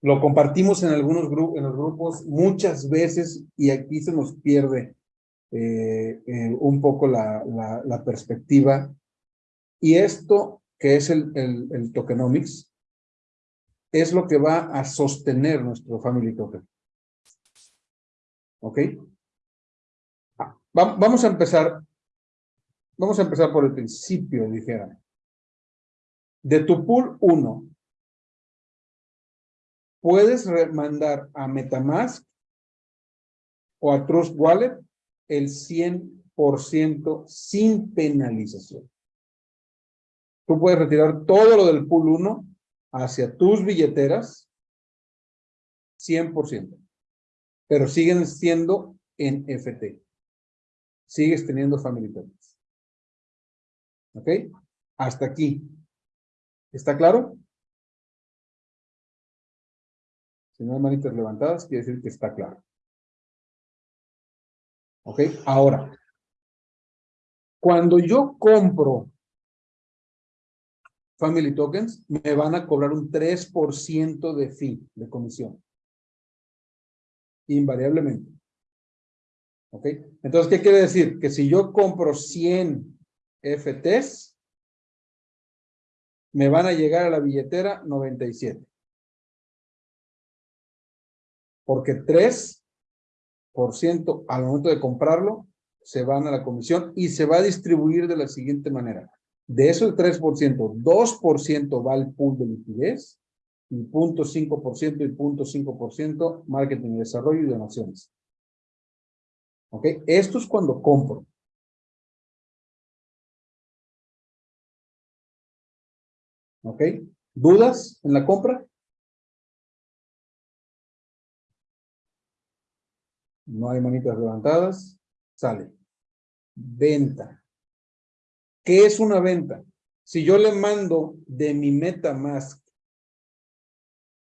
Lo compartimos en algunos grupos, en los grupos muchas veces y aquí se nos pierde eh, eh, un poco la, perspectiva. Y esto, que es el, tokenomics, es lo que va a sostener nuestro family token. ¿Ok? Ah, va, vamos a empezar, vamos a empezar por el principio, dijera. De tu pool 1, puedes mandar a Metamask o a Trust Wallet el 100% sin penalización. Tú puedes retirar todo lo del pool 1 hacia tus billeteras 100%, pero siguen siendo en FT. Sigues teniendo family tokens. ¿Ok? Hasta aquí. ¿Está claro? Si no hay manitas levantadas, quiere decir que está claro. ¿Ok? Ahora, cuando yo compro Family Tokens, me van a cobrar un 3% de fee, de comisión. Invariablemente. ¿Ok? Entonces, ¿qué quiere decir? Que si yo compro 100 FTs, me van a llegar a la billetera 97. Porque 3 al momento de comprarlo se van a la comisión y se va a distribuir de la siguiente manera. De eso el 3%, 2% va al pool de liquidez y 0.5% y 0.5% marketing desarrollo y donaciones. ¿Ok? Esto es cuando compro. ¿Ok? ¿Dudas en la compra? No hay manitas levantadas. Sale. Venta. ¿Qué es una venta? Si yo le mando de mi MetaMask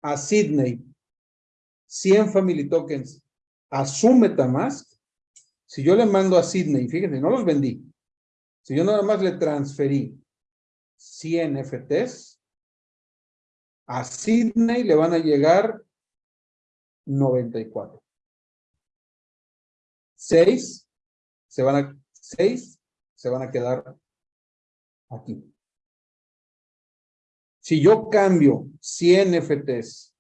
a Sydney 100 Family Tokens a su MetaMask, si yo le mando a Sydney, fíjense, no los vendí. Si yo nada más le transferí 100 FTs, a Sydney le van a llegar 94. 6 se van a, 6 se van a quedar aquí. Si yo cambio 100 FTs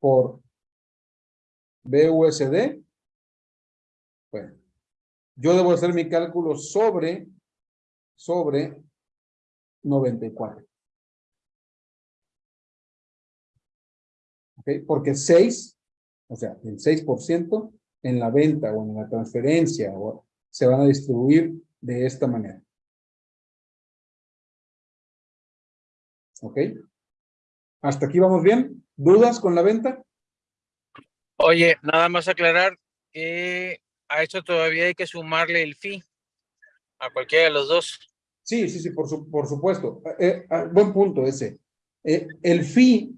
por BUSD, bueno, yo debo hacer mi cálculo sobre, sobre 94. ¿Ok? Porque 6, o sea, el 6% en la venta o en la transferencia o se van a distribuir de esta manera. ¿Ok? ¿Hasta aquí vamos bien? ¿Dudas con la venta? Oye, nada más aclarar que a esto todavía hay que sumarle el fee a cualquiera de los dos. Sí, sí, sí, por, su, por supuesto. Eh, eh ah, buen punto ese. Eh, el fee,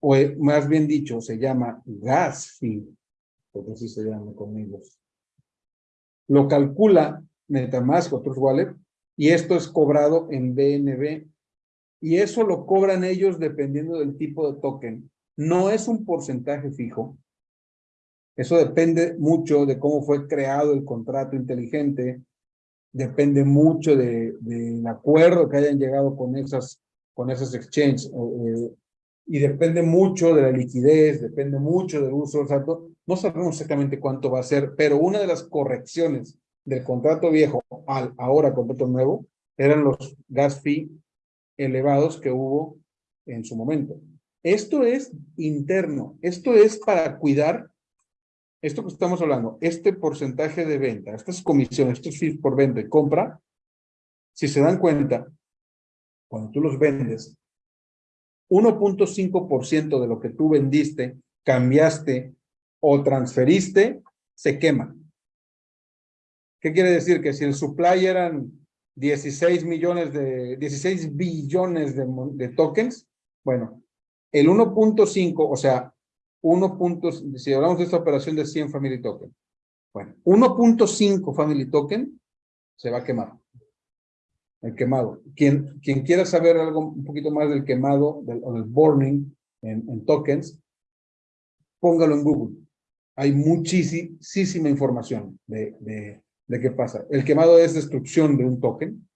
o eh, más bien dicho, se llama gas fee porque así se llama conmigo. Lo calcula Metamask o Trust Wallet y esto es cobrado en BNB y eso lo cobran ellos dependiendo del tipo de token. No es un porcentaje fijo. Eso depende mucho de cómo fue creado el contrato inteligente, depende mucho del de, acuerdo que hayan llegado con esas, con esas exchanges, eh, y depende mucho de la liquidez, depende mucho del uso exacto. No sabemos exactamente cuánto va a ser, pero una de las correcciones del contrato viejo al ahora contrato nuevo eran los gas fee elevados que hubo en su momento. Esto es interno, esto es para cuidar esto que estamos hablando, este porcentaje de venta, estas comisiones, estos fees por venta y compra, si se dan cuenta, cuando tú los vendes, 1.5% de lo que tú vendiste, cambiaste o transferiste, se quema. ¿Qué quiere decir? Que si el supply eran 16 millones de, 16 billones de, tokens, bueno, el 1.5, o sea, 1. si hablamos de esta operación de 100 family token, bueno, 1.5 family token se va a quemar. el quemado. Quien, quien quiera saber algo un poquito más del quemado del, o del burning en, en tokens, póngalo en Google. Hay muchísima información de, qué pasa. El quemado es destrucción de un token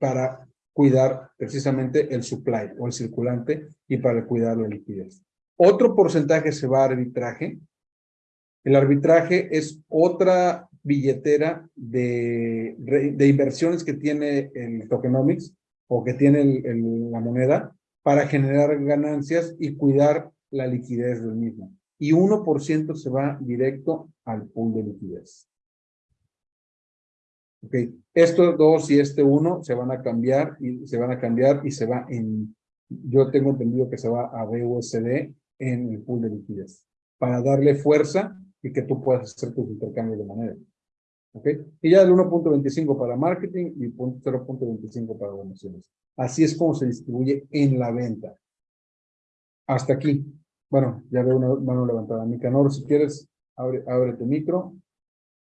para cuidar precisamente el supply o el circulante y para cuidar la liquidez. Otro porcentaje se va a arbitraje. El arbitraje es otra billetera de inversiones que tiene el tokenomics o que tiene la moneda para generar ganancias y cuidar la liquidez del mismo. Y 1% se va directo al pool de liquidez. Ok, estos dos y este uno se van a cambiar y se van a cambiar y se va en, yo tengo entendido que se va a BUSD en el pool de liquidez para darle fuerza y que tú puedas hacer tus intercambios de manera. ¿Ok? Y ya el 1.25 para marketing y 0.25 para donaciones. Así es como se distribuye en la venta. Hasta aquí. Bueno, ya veo una mano levantada. Nicanor, si quieres, abre, abre tu micro.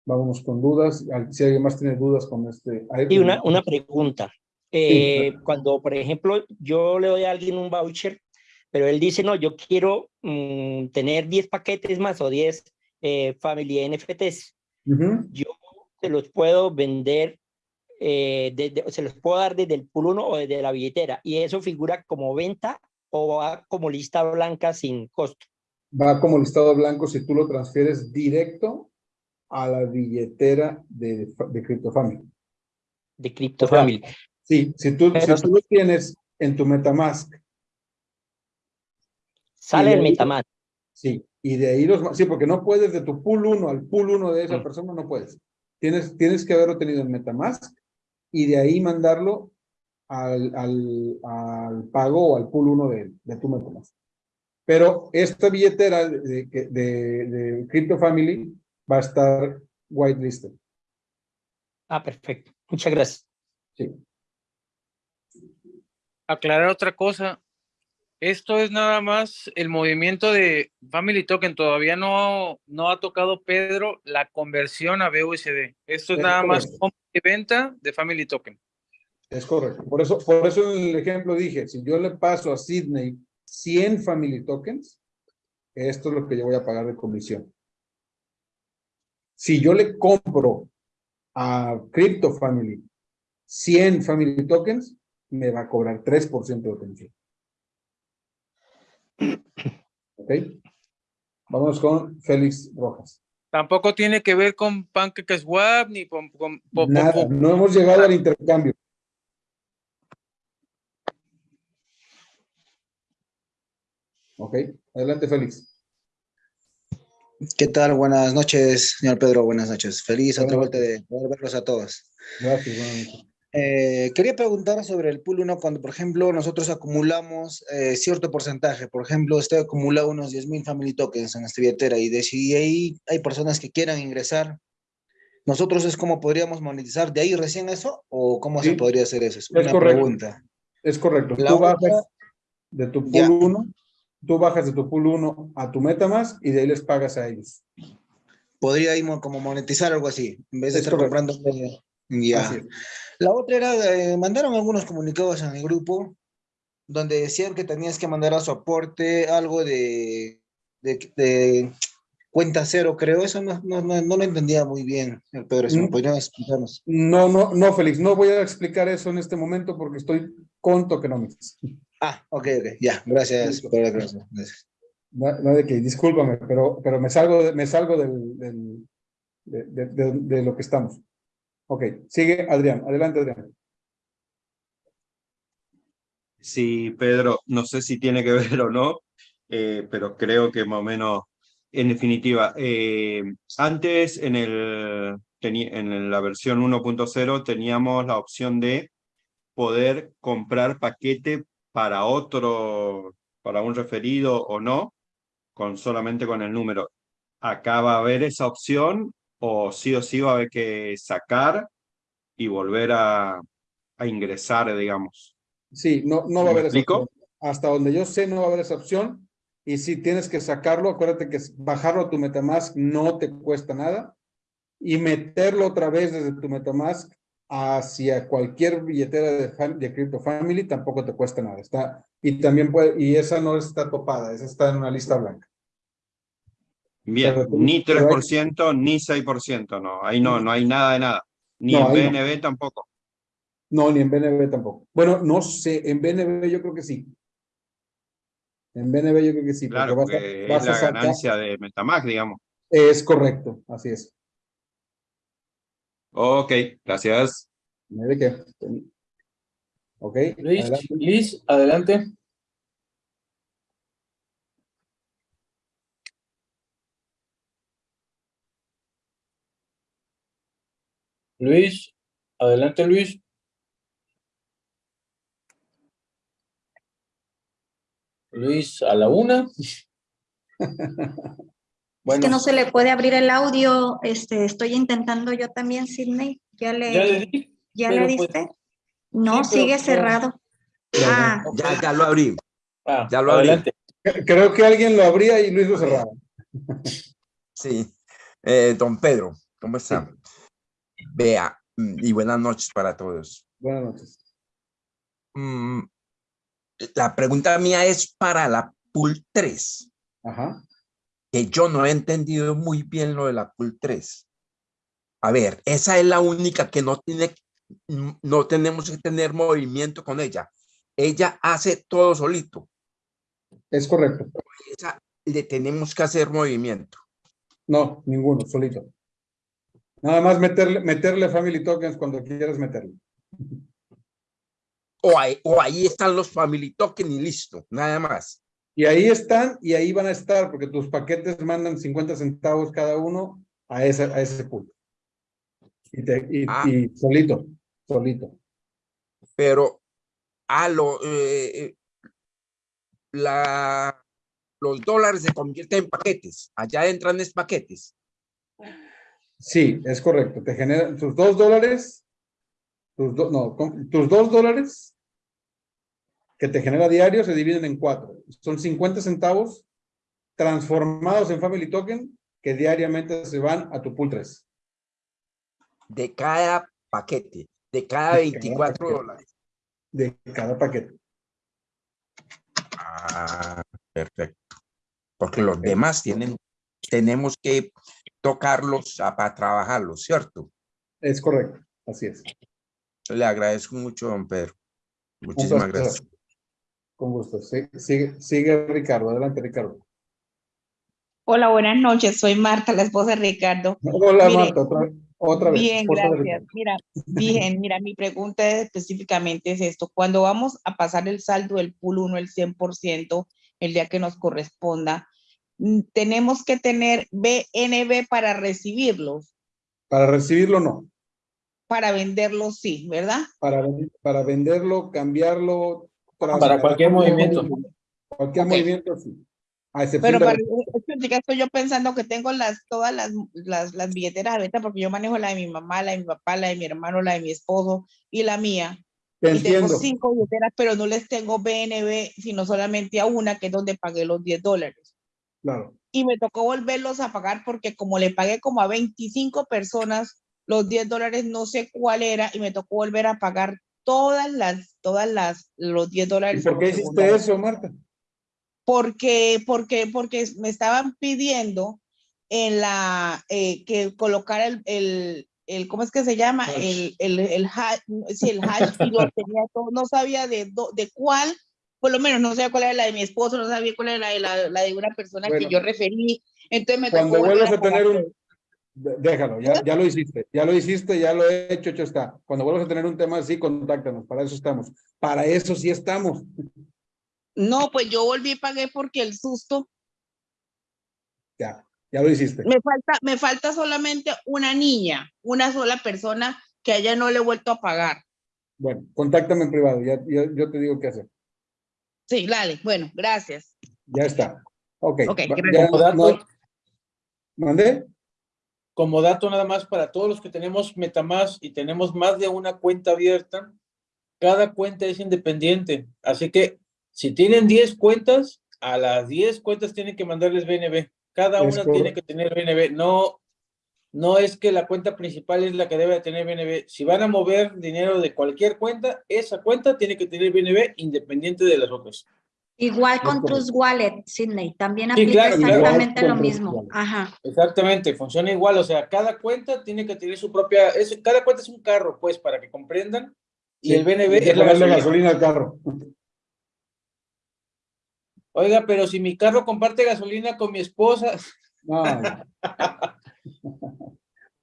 Vámonos con dudas. Si alguien más tiene dudas con este... Y una, una pregunta. Eh, Cuando, por ejemplo, yo le doy a alguien un voucher, pero él dice, no, yo quiero mm, tener 10 paquetes más o 10 eh, Family NFTs. Yo se los puedo vender, eh, se los puedo dar desde el pool 1 o desde la billetera. ¿Y eso figura como venta o va como lista blanca sin costo? Va como listado blanco si tú lo transfieres directo a la billetera de, de CryptoFamily. De CryptoFamily. sí, si tú, si tú lo tienes en tu Metamask. Sale el Metamask. Sí, y de ahí los... Sí, porque no puedes de tu pool 1 al pool 1 de esa mm. persona, no puedes. Tienes, tienes que haberlo tenido en Metamask y de ahí mandarlo al, al, al pago o al pool 1 de, de tu Metamask. Pero esta billetera de, de, de, de CryptoFamily va a estar whitelisted. Ah, perfecto. Muchas gracias. Sí. Aclarar otra cosa. Esto es nada más el movimiento de Family Token. Todavía no, no ha tocado Pedro la conversión a BUSD. Esto es, nada más compra y venta de Family Token. Es correcto. Por eso, por eso en el ejemplo dije, si yo le paso a Sydney 100 Family Tokens, esto es lo que yo voy a pagar de comisión. Si yo le compro a Crypto Family 100 Family Tokens, me va a cobrar 3% de comisión. ¿Ok? Vamos con Félix Rojas. Tampoco tiene que ver con PancakeSwap ni con... con, Nada, no hemos llegado al intercambio. Ok, adelante Félix. ¿Qué tal? Buenas noches, señor Pedro. Buenas noches. Feliz otra vuelta de poder verlos a todos. Gracias, buenas eh, quería preguntar sobre el pool 1 cuando, por ejemplo, nosotros acumulamos eh, cierto porcentaje. Por ejemplo, usted acumula unos 10.000 family tokens en esta billetera y de si ahí hay personas que quieran ingresar, ¿nosotros es como podríamos monetizar de ahí recién eso o cómo se podría hacer eso? Es, una pregunta. Es correcto. Tú bajas de tu pool 1 tú bajas de tu pool 1 a tu MetaMask y de ahí les pagas a ellos. Podría ir como monetizar algo así, en vez de estar comprando. Ya. La otra era, mandaron algunos comunicados en el grupo donde decían que tenías que mandar a su aporte algo de, de, cuenta cero, creo. Eso no, no, no, lo entendía muy bien, Pedro. Si me mm. podrían explicarnos. No, no, no, Félix, no voy a explicar eso en este momento porque estoy con tokenomics. Ah, ok, ok, ya, gracias por la No, de que, discúlpame, pero, pero me salgo, me salgo del, de, de, lo que estamos. Ok, sigue Adrián, adelante Adrián. Sí, Pedro, no sé si tiene que ver o no, eh, pero creo que más o menos, en definitiva, eh, antes en, el, en la versión 1.0 teníamos la opción de poder comprar paquete para otro, para un referido o no, con solamente con el número. Acá va a haber esa opción o sí o sí va a haber que sacar y volver a, a ingresar, digamos. Sí, no, no va a haber esa opción. Hasta donde yo sé no va a haber esa opción. Y si tienes que sacarlo, acuérdate que bajarlo a tu Metamask no te cuesta nada. Y meterlo otra vez desde tu Metamask hacia cualquier billetera de, de Crypto Family tampoco te cuesta nada. Está, y también puede, y esa no está topada, esa está en una lista blanca. Bien, ni 3%, ni 6%, no, ahí no, no hay nada de nada. Ni en BNB tampoco. No, ni en BNB tampoco. Bueno, no sé, en BNB yo creo que sí. En BNB yo creo que sí. Claro, porque es la ganancia de Metamask, digamos. Es correcto, así es. Ok, gracias. Ok. Luis, adelante. Luis, adelante. Luis, adelante Luis. Luis, a la una. Es que no se le puede abrir el audio, este, estoy intentando yo también, Sidney. ¿Ya le, ¿Ya le, pues diste? no, sigue cerrado. Ah. Ya, ya lo abrí. Ah, ya lo abrí. Creo que alguien lo abría y lo cerraba. Sí. Eh, don Pedro, ¿cómo está? Vea, mm, y buenas noches para todos. Buenas noches. Mm, la pregunta mía es para la pool 3. Ajá que yo no he entendido muy bien lo de la pool 3. A ver, esa es la única que no tiene, no tenemos que tener movimiento con ella. Ella hace todo solito. Es correcto. Esa le tenemos que hacer movimiento. No, ninguno, solito. Nada más meterle, meterle family tokens cuando quieras meterle. O ahí, o ahí están los family tokens y listo, nada más. Y ahí están y ahí van a estar porque tus paquetes mandan 50 centavos cada uno a ese, a ese punto. Y, ah. y, solito, solito. Pero a lo, eh, eh, la, los dólares se convierten en paquetes. Allá entran en paquetes. Sí, es correcto. Te generan tus dos dólares, tus, no, tus dos dólares que te genera diario se dividen en cuatro. Son 50 centavos transformados en Family Token que diariamente se van a tu pool 3. De cada paquete, de cada 24 dólares. De cada paquete. Ah, perfecto. Porque los demás tienen, tenemos que tocarlos para trabajarlos, ¿cierto? Es correcto, así es. Le agradezco mucho, don Pedro. Muchísimas gracias. Con gusto. Sigue, sigue, Ricardo. Adelante, Ricardo. Hola, buenas noches. Soy Marta, la esposa de Ricardo. Hola, Marta. Otra, vez. Bien, gracias. Mira, bien, mira, mi pregunta específicamente es esto. Cuando vamos a pasar el saldo del pool 1, el 100%, el día que nos corresponda, mm, ¿tenemos que tener BNB para recibirlos? Para recibirlo, no. Para venderlo, sí, ¿verdad? Para, para venderlo, cambiarlo, para, cualquier movimiento. Cualquier movimiento, sí. Pero para estoy yo pensando que tengo las, todas las, las, las billeteras abiertas porque yo manejo la de mi mamá, la de mi papá, la de mi hermano, la de mi esposo y la mía. y tengo cinco billeteras, pero no les tengo BNB, sino solamente a una, que es donde pagué los 10 dólares. Claro. Y me tocó volverlos a pagar porque como le pagué como a 25 personas los 10 dólares, no sé cuál era, y me tocó volver a pagar todas las, todas las, los 10 dólares. ¿Y por qué hiciste eso, Marta? Porque, porque, porque me estaban pidiendo en la, eh, que colocara el, el, el, ¿cómo es que se llama? El, el, el hash, sí, el hash, y lo tenía todo, no sabía de, de cuál, por lo menos no sabía cuál era la de mi esposo, no sabía cuál era la de, la, la de una persona que yo referí. Entonces me Cuando vuelves a tener un, Déjalo, ya, ya lo hiciste, ya lo hiciste, ya lo he hecho, hecho está. Cuando vuelvas a tener un tema así, contáctanos, para eso estamos. Para eso sí estamos. No, pues yo volví y pagué porque el susto. Ya, ya lo hiciste. Me falta, me falta solamente una niña, una sola persona que haya no le he vuelto a pagar. Bueno, contáctame en privado, ya, yo te digo qué hacer. Sí, dale, bueno, gracias. Ya está. Ok. okay ya, ¿Mandé? Como dato nada más para todos los que tenemos Metamask y tenemos más de una cuenta abierta, cada cuenta es independiente. Así que si tienen 10 cuentas, a las 10 cuentas tienen que mandarles BNB. Cada una tiene que tener BNB. No, no es que la cuenta principal es la que debe tener BNB. Si van a mover dinero de cualquier cuenta, esa cuenta tiene que tener BNB independiente de las otras. Igual con Trust Wallet, Sidney, también aplica exactamente lo mismo. Ajá. Exactamente, funciona igual, o sea, cada cuenta tiene que tener su propia, es, cada cuenta es un carro, pues, para que comprendan, y el BNB es la gasolina. al carro. Oiga, pero si mi carro comparte gasolina con mi esposa. No.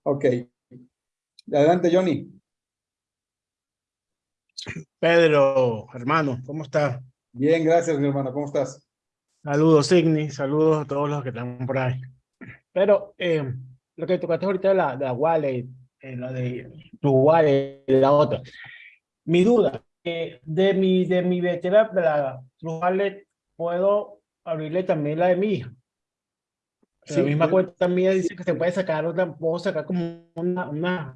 ok. Adelante, Johnny. Pedro, hermano, ¿cómo está? Bien, gracias, mi hermano. ¿Cómo estás? Saludos, Signi. Saludos a todos los que están por ahí. Pero eh, lo que tocaste ahorita de la, de la wallet, eh, la de tu wallet, la otra. Mi duda, eh, de mi, de mi veterana, de la tu wallet, ¿puedo abrirle también la de mi hija? Sí, la misma cuenta mía dice que se puede sacar otra, puedo sacar como una, una,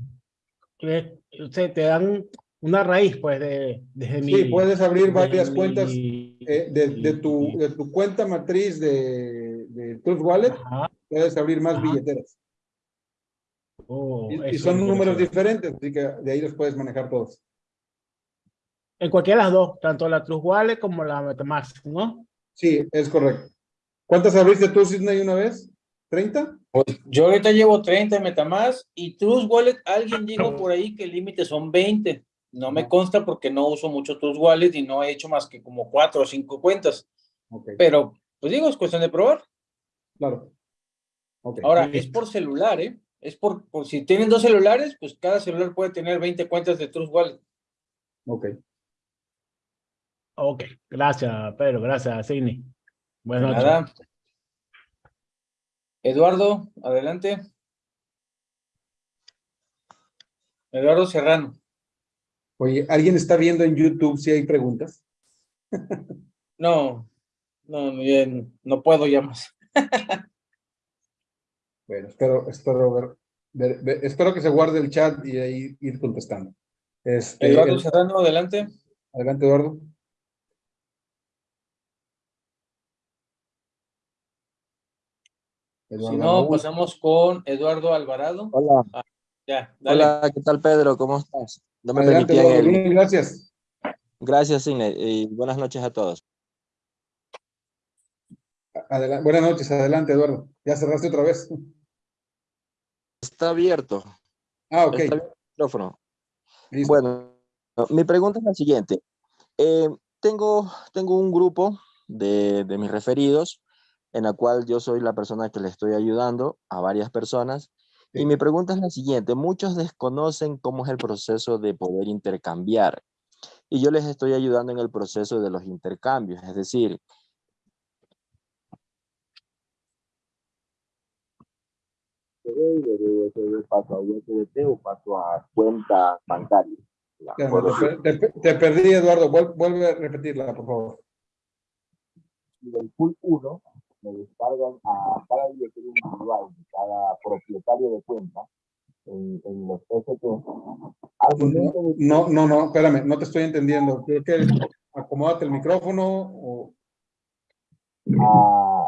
que, te dan una raíz, pues, de, desde sí, puedes abrir varias cuentas eh, de, de, tu, de tu cuenta matriz de, de Trust Wallet, puedes abrir más billeteras. Oh, y, son números diferentes, así que de ahí los puedes manejar todos. En cualquiera de las dos, tanto la Trust Wallet como la MetaMask, ¿no? Sí, es correcto. ¿Cuántas abriste tú, Sidney, una vez? ¿30? Pues yo ahorita llevo 30 en Metamask y Trust Wallet, alguien dijo por ahí que el límite son 20. No me consta porque no uso mucho tus Wallet y no he hecho más que como cuatro o cinco cuentas. Pero, pues digo, es cuestión de probar. Claro. Ahora, es por celular, ¿eh? Es por, por, si tienen dos celulares, pues cada celular puede tener 20 cuentas de Trust Wallet. Ok. Ok, gracias, Pedro, gracias, Sidney. Buenas noches. Eduardo, adelante. Eduardo Serrano. Oye, ¿alguien está viendo en YouTube si hay preguntas? No, no, bien, no puedo ya más. bueno, espero, espero ver, espero que se guarde el chat y ahí ir contestando. Este, Eduardo Serrano, adelante. Adelante, Eduardo. si no, pasamos con Eduardo Alvarado. Hola. Hola, ¿qué tal, Pedro? ¿Cómo estás? No me Adelante, gracias. Gracias, Cine, y buenas noches a todos. buenas noches, adelante, Eduardo. Ya cerraste otra vez. Está abierto. Ah, ok. Está abierto el micrófono. Bueno, mi pregunta es la siguiente. Eh, tengo, tengo un grupo de, de mis referidos en la cual yo soy la persona que le estoy ayudando a varias personas y mi pregunta es la siguiente, muchos desconocen cómo es el proceso de poder intercambiar y yo les estoy ayudando en el proceso de los intercambios, es decir, paso a USDT o paso a cuenta bancaria. te, perdí, Eduardo. Vuelve a repetirla, por favor. El pool 1 me descargan a cada billetera individual de cada propietario de cuenta en, en los ST. No, no, no, espérame, no te estoy entendiendo. Creo que acomódate el micrófono o... Ah,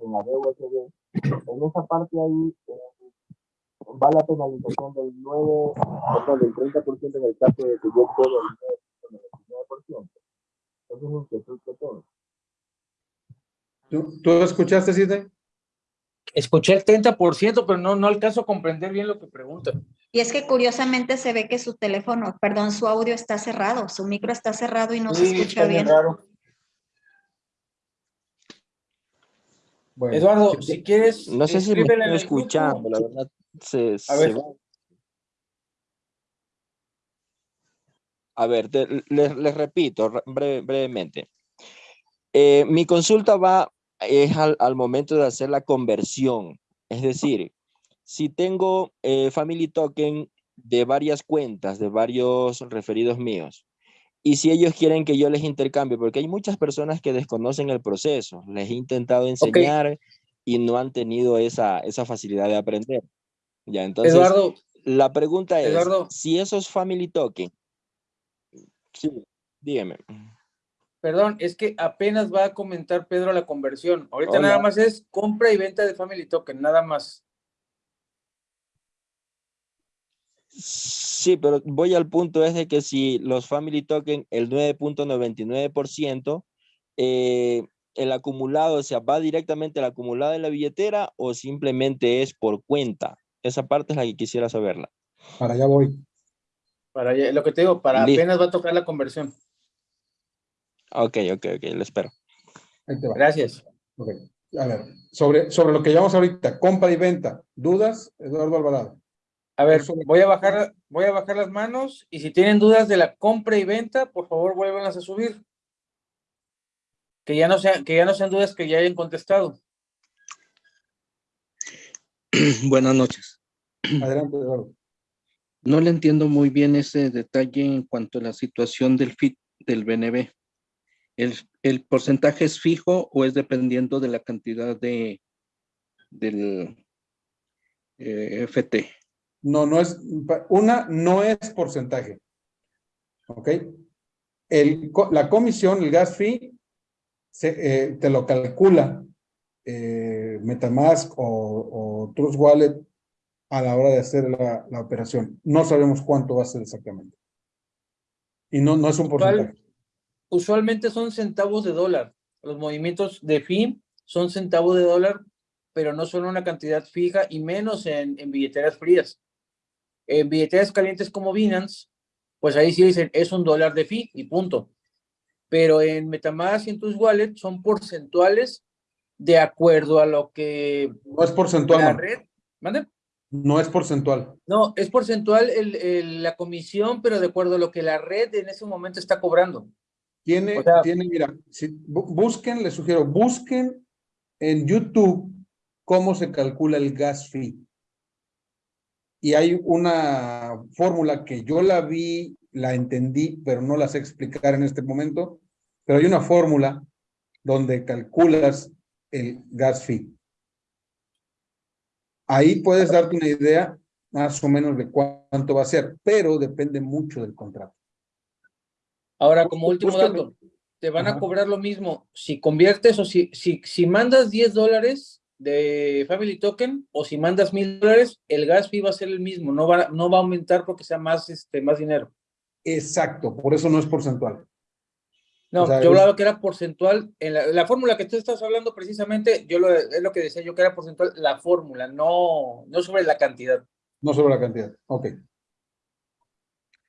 en la DUSD, en esa parte ahí eh, va la penalización del 9, perdón, del 30% en el caso de que yo puedo el 9%. Esa es la inquietud que tengo. ¿Tú, ¿Tú escuchaste, Sidney? Escuché el 30%, pero no, no alcanzo a comprender bien lo que pregunta. Y es que curiosamente se ve que su teléfono, perdón, su audio está cerrado, su micro está cerrado y no se escucha bien. Eduardo, si quieres... No sé si me estoy escuchando, la verdad. Se, a ver. A ver, les, repito brevemente. Eh, mi consulta va es al, momento de hacer la conversión. Es decir, si tengo eh, Family Token de varias cuentas, de varios referidos míos, y si ellos quieren que yo les intercambie, porque hay muchas personas que desconocen el proceso, les he intentado enseñar y no han tenido esa, esa facilidad de aprender. Ya, entonces, Eduardo, la pregunta es, si esos Family Token, sí, dígame. Perdón, es que apenas va a comentar Pedro la conversión. Ahorita nada más es compra y venta de Family Token, nada más. Sí, pero voy al punto es de que si los family token, el 9.99%, eh, el acumulado, o sea, va directamente al acumulado de la billetera o simplemente es por cuenta. Esa parte es la que quisiera saberla. Para allá voy. Para allá, lo que te digo, para apenas va a tocar la conversión. Ok, ok, ok, lo espero. Gracias. A ver, sobre, sobre lo que llamamos ahorita, compra y venta, ¿dudas, Eduardo Alvarado? A ver, voy a bajar, voy a bajar las manos y si tienen dudas de la compra y venta, por favor vuélvanlas a subir. Que ya no sean, que ya no sean dudas que ya hayan contestado. Buenas noches. Adelante, Eduardo. No le entiendo muy bien ese detalle en cuanto a la situación del FIT del BNB. ¿El, el porcentaje es fijo o es dependiendo de la cantidad de del eh, FT? No, no es, una no es porcentaje. ¿Ok? El, la comisión, el gas fee, se, eh, te lo calcula eh, Metamask o, o, Trust Wallet a la hora de hacer la, la, operación. No sabemos cuánto va a ser exactamente. Y no, no es un porcentaje. Usualmente son centavos de dólar. Los movimientos de fee son centavos de dólar, pero no son una cantidad fija y menos en, en billeteras frías. En billeteras calientes como Binance, pues ahí sí dicen es un dólar de fee y punto pero en Metamask y en tus wallets son porcentuales de acuerdo a lo que... No es porcentual. La red, ¿mande? No es porcentual. No, es porcentual el, el, la comisión, pero de acuerdo a lo que la red en ese momento está cobrando. Tiene, tiene mira, si, busquen, les sugiero, busquen en YouTube cómo se calcula el gas fee. Y hay una fórmula que yo la vi la entendí, pero no la sé explicar en este momento, pero hay una fórmula donde calculas el gas fee. Ahí puedes darte una idea más o menos de cuánto va a ser, pero depende mucho del contrato. Ahora, como último dato, te van a cobrar lo mismo si conviertes o si, si, si mandas 10 dólares de Family Token o si mandas mil dólares, el gas fee va a ser el mismo, no va, no va a aumentar porque sea más, este, más dinero. Exacto, por eso no es porcentual. No, o sea, yo hablaba que era porcentual, en la, la, fórmula que tú estás hablando precisamente, yo lo, es lo que decía yo que era porcentual, la fórmula, no, no sobre la cantidad. No sobre la cantidad, ok.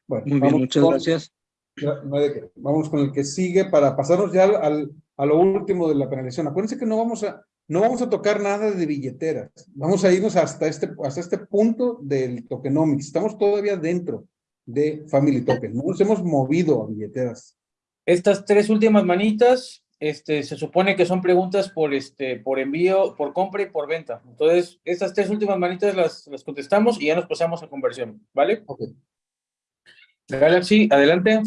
Bueno, Muy bien, muchas con, gracias. No hay. Vamos con el que sigue para pasarnos ya al, al, a lo último de la penalización. Acuérdense que no vamos a, no vamos a tocar nada de billeteras. Vamos a irnos hasta este, hasta este punto del tokenomics. Estamos todavía dentro de Family Token. No nos hemos movido a billeteras. Estas tres últimas manitas, este, se supone que son preguntas por, este, por envío, por compra y por venta. Entonces, estas tres últimas manitas las, las contestamos y ya nos pasamos a conversión, ¿vale? Ok. Galaxy, adelante.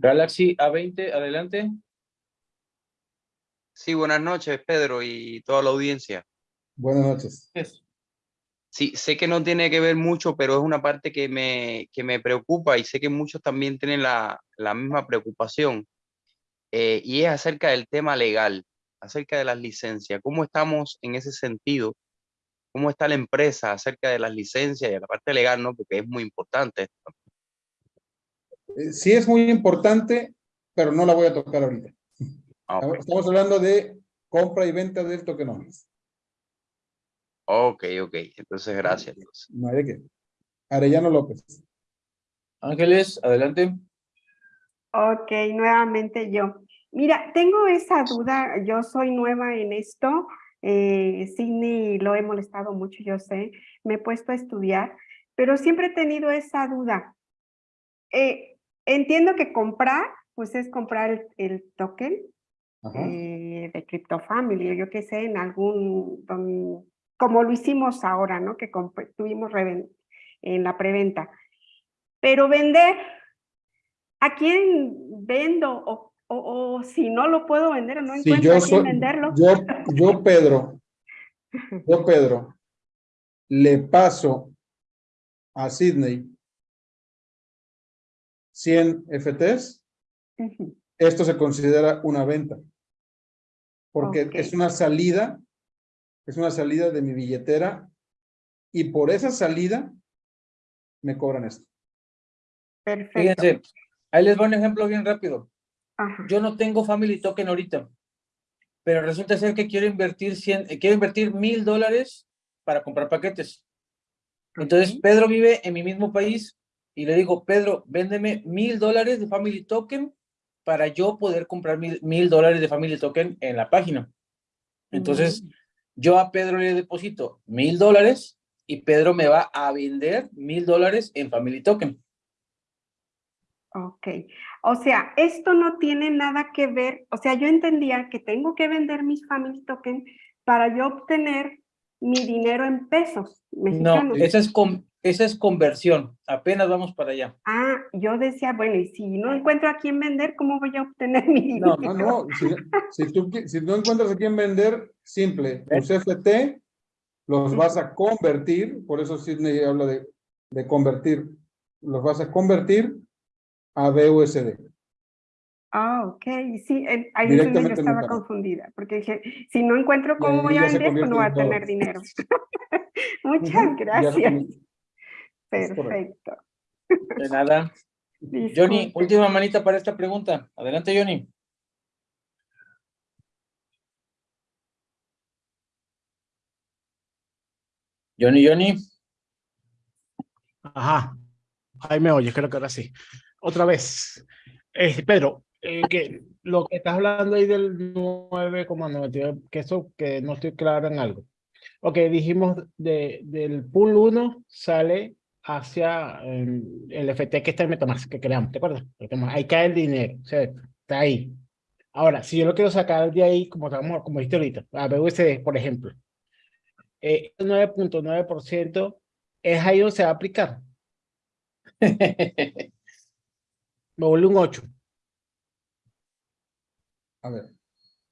Galaxy A20, adelante. Sí, buenas noches, Pedro, y toda la audiencia. Buenas noches. Sí, sé que no tiene que ver mucho, pero es una parte que me, que me preocupa y sé que muchos también tienen la, la misma preocupación. Eh, y es acerca del tema legal, acerca de las licencias. ¿Cómo estamos en ese sentido? ¿Cómo está la empresa acerca de las licencias y de la parte legal, no? Porque es muy importante. Eh, sí es muy importante, pero no la voy a tocar ahorita. Ah, okay. Estamos hablando de compra y venta de tokenomies. Ok, ok. Entonces, gracias. No hay de qué. Arellano López. Ángeles, adelante. Ok, nuevamente yo. Mira, tengo esa duda, yo soy nueva en esto, eh, Sidney lo he molestado mucho, yo sé, me he puesto a estudiar, pero siempre he tenido esa duda. Eh, entiendo que comprar, pues es comprar el, el token eh, de CryptoFamily, o yo qué sé, en algún, don, como lo hicimos ahora, ¿no? Que tuvimos en la preventa. Pero vender, ¿a quién vendo? O, o, o si no lo puedo vender no sí, encuentro yo a quién soy, venderlo. Yo, yo, Pedro, yo, Pedro, le paso a Sidney 100 FTs, esto se considera una venta, porque okay. es una salida es una salida de mi billetera y por esa salida me cobran esto. Perfecto. Fíjense, ahí les voy un ejemplo bien rápido. Ajá. Yo no tengo Family Token ahorita, pero resulta ser que quiero invertir 100, eh, quiero invertir mil dólares para comprar paquetes. Entonces. Pedro vive en mi mismo país y le digo, Pedro, véndeme mil dólares de Family Token para yo poder comprar mil, dólares de Family Token en la página. Entonces, Mm. yo a Pedro le deposito mil dólares y Pedro me va a vender mil dólares en Family Token. Ok, o sea, esto no tiene nada que ver, o sea, yo entendía que tengo que vender mis Family Token para yo obtener mi dinero en pesos No, esa es, esa es conversión. Apenas vamos para allá. Ah, yo decía, bueno, y si no encuentro a quién vender, ¿cómo voy a obtener mi No, dinero? No, no, si, si tú, si no encuentras a quién vender, simple, tus FT los vas a convertir, por eso Sidney habla de, de convertir, los vas a convertir a BUSD. Ah, ok, sí, eh, ahí es donde yo estaba confundida, porque dije, si no encuentro cómo voy a vender, pues no voy a tener dinero. Muchas gracias. Perfecto. De nada. Johnny, última manita para esta pregunta. Adelante, Johnny. Johnny, Johnny. Ajá. Ahí me oyes, creo que ahora sí. Otra vez. Eh, Pedro, eh, que lo que estás hablando ahí del 9,99, que eso que no estoy claro en algo. Ok, dijimos de, del pool 1 sale hacia el FT que está en Metamask, que creamos, ¿te acuerdas? Ahí cae el dinero, o sea, está ahí. Ahora, si yo lo quiero sacar de ahí, como, estamos, como dijiste ahorita, a BUSD, por ejemplo, eh, el 9.9% es ahí donde se va a aplicar. Me vuelve un 8. A ver,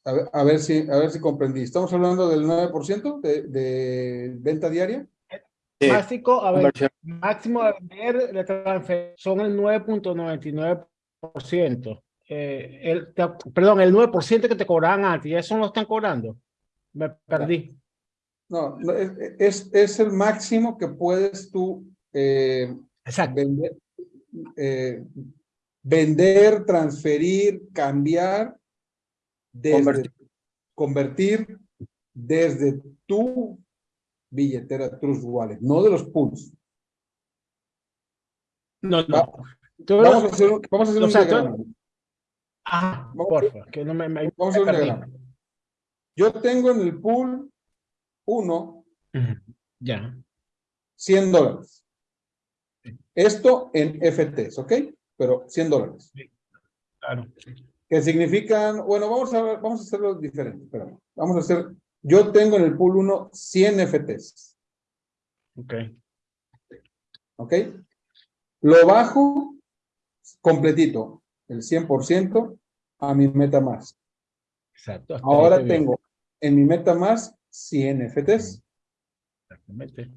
a ver, a ver si, a ver si comprendí. ¿Estamos hablando del 9% de, de venta diaria? Básico, a ver, máximo a vender de transfer son el 9.99%. Eh, el, te- perdón, el 9% que te cobraban antes, eso no lo están cobrando. Me perdí. No, no, es, es, es el máximo que puedes tú eh, Exacto. vender, eh, vender, transferir, cambiar, desde, Convertir. convertir desde tu billetera Trust Wallet, no de los pools. No, no. Va- Vamos a hacer, vamos a hacer o un sea, diagrama. Ah, Vamos- porfa, que no me, me- Vamos a hacer un diagrama. Yo tengo en el pool 1 Ujú, Ya. 100 dólares. Esto en FTs, ¿ok? Pero 100 dólares. Claro. Que significan, bueno, vamos a ver, vamos a hacerlo diferente. espérame. Vamos a hacer, yo tengo en el pool 1 100 FTs, Ok. ¿ok? Lo bajo completito, el 100% a mi MetaMask. Exacto. hasta ahí Ahora tengo en mi MetaMask 100 FTs. Exactamente.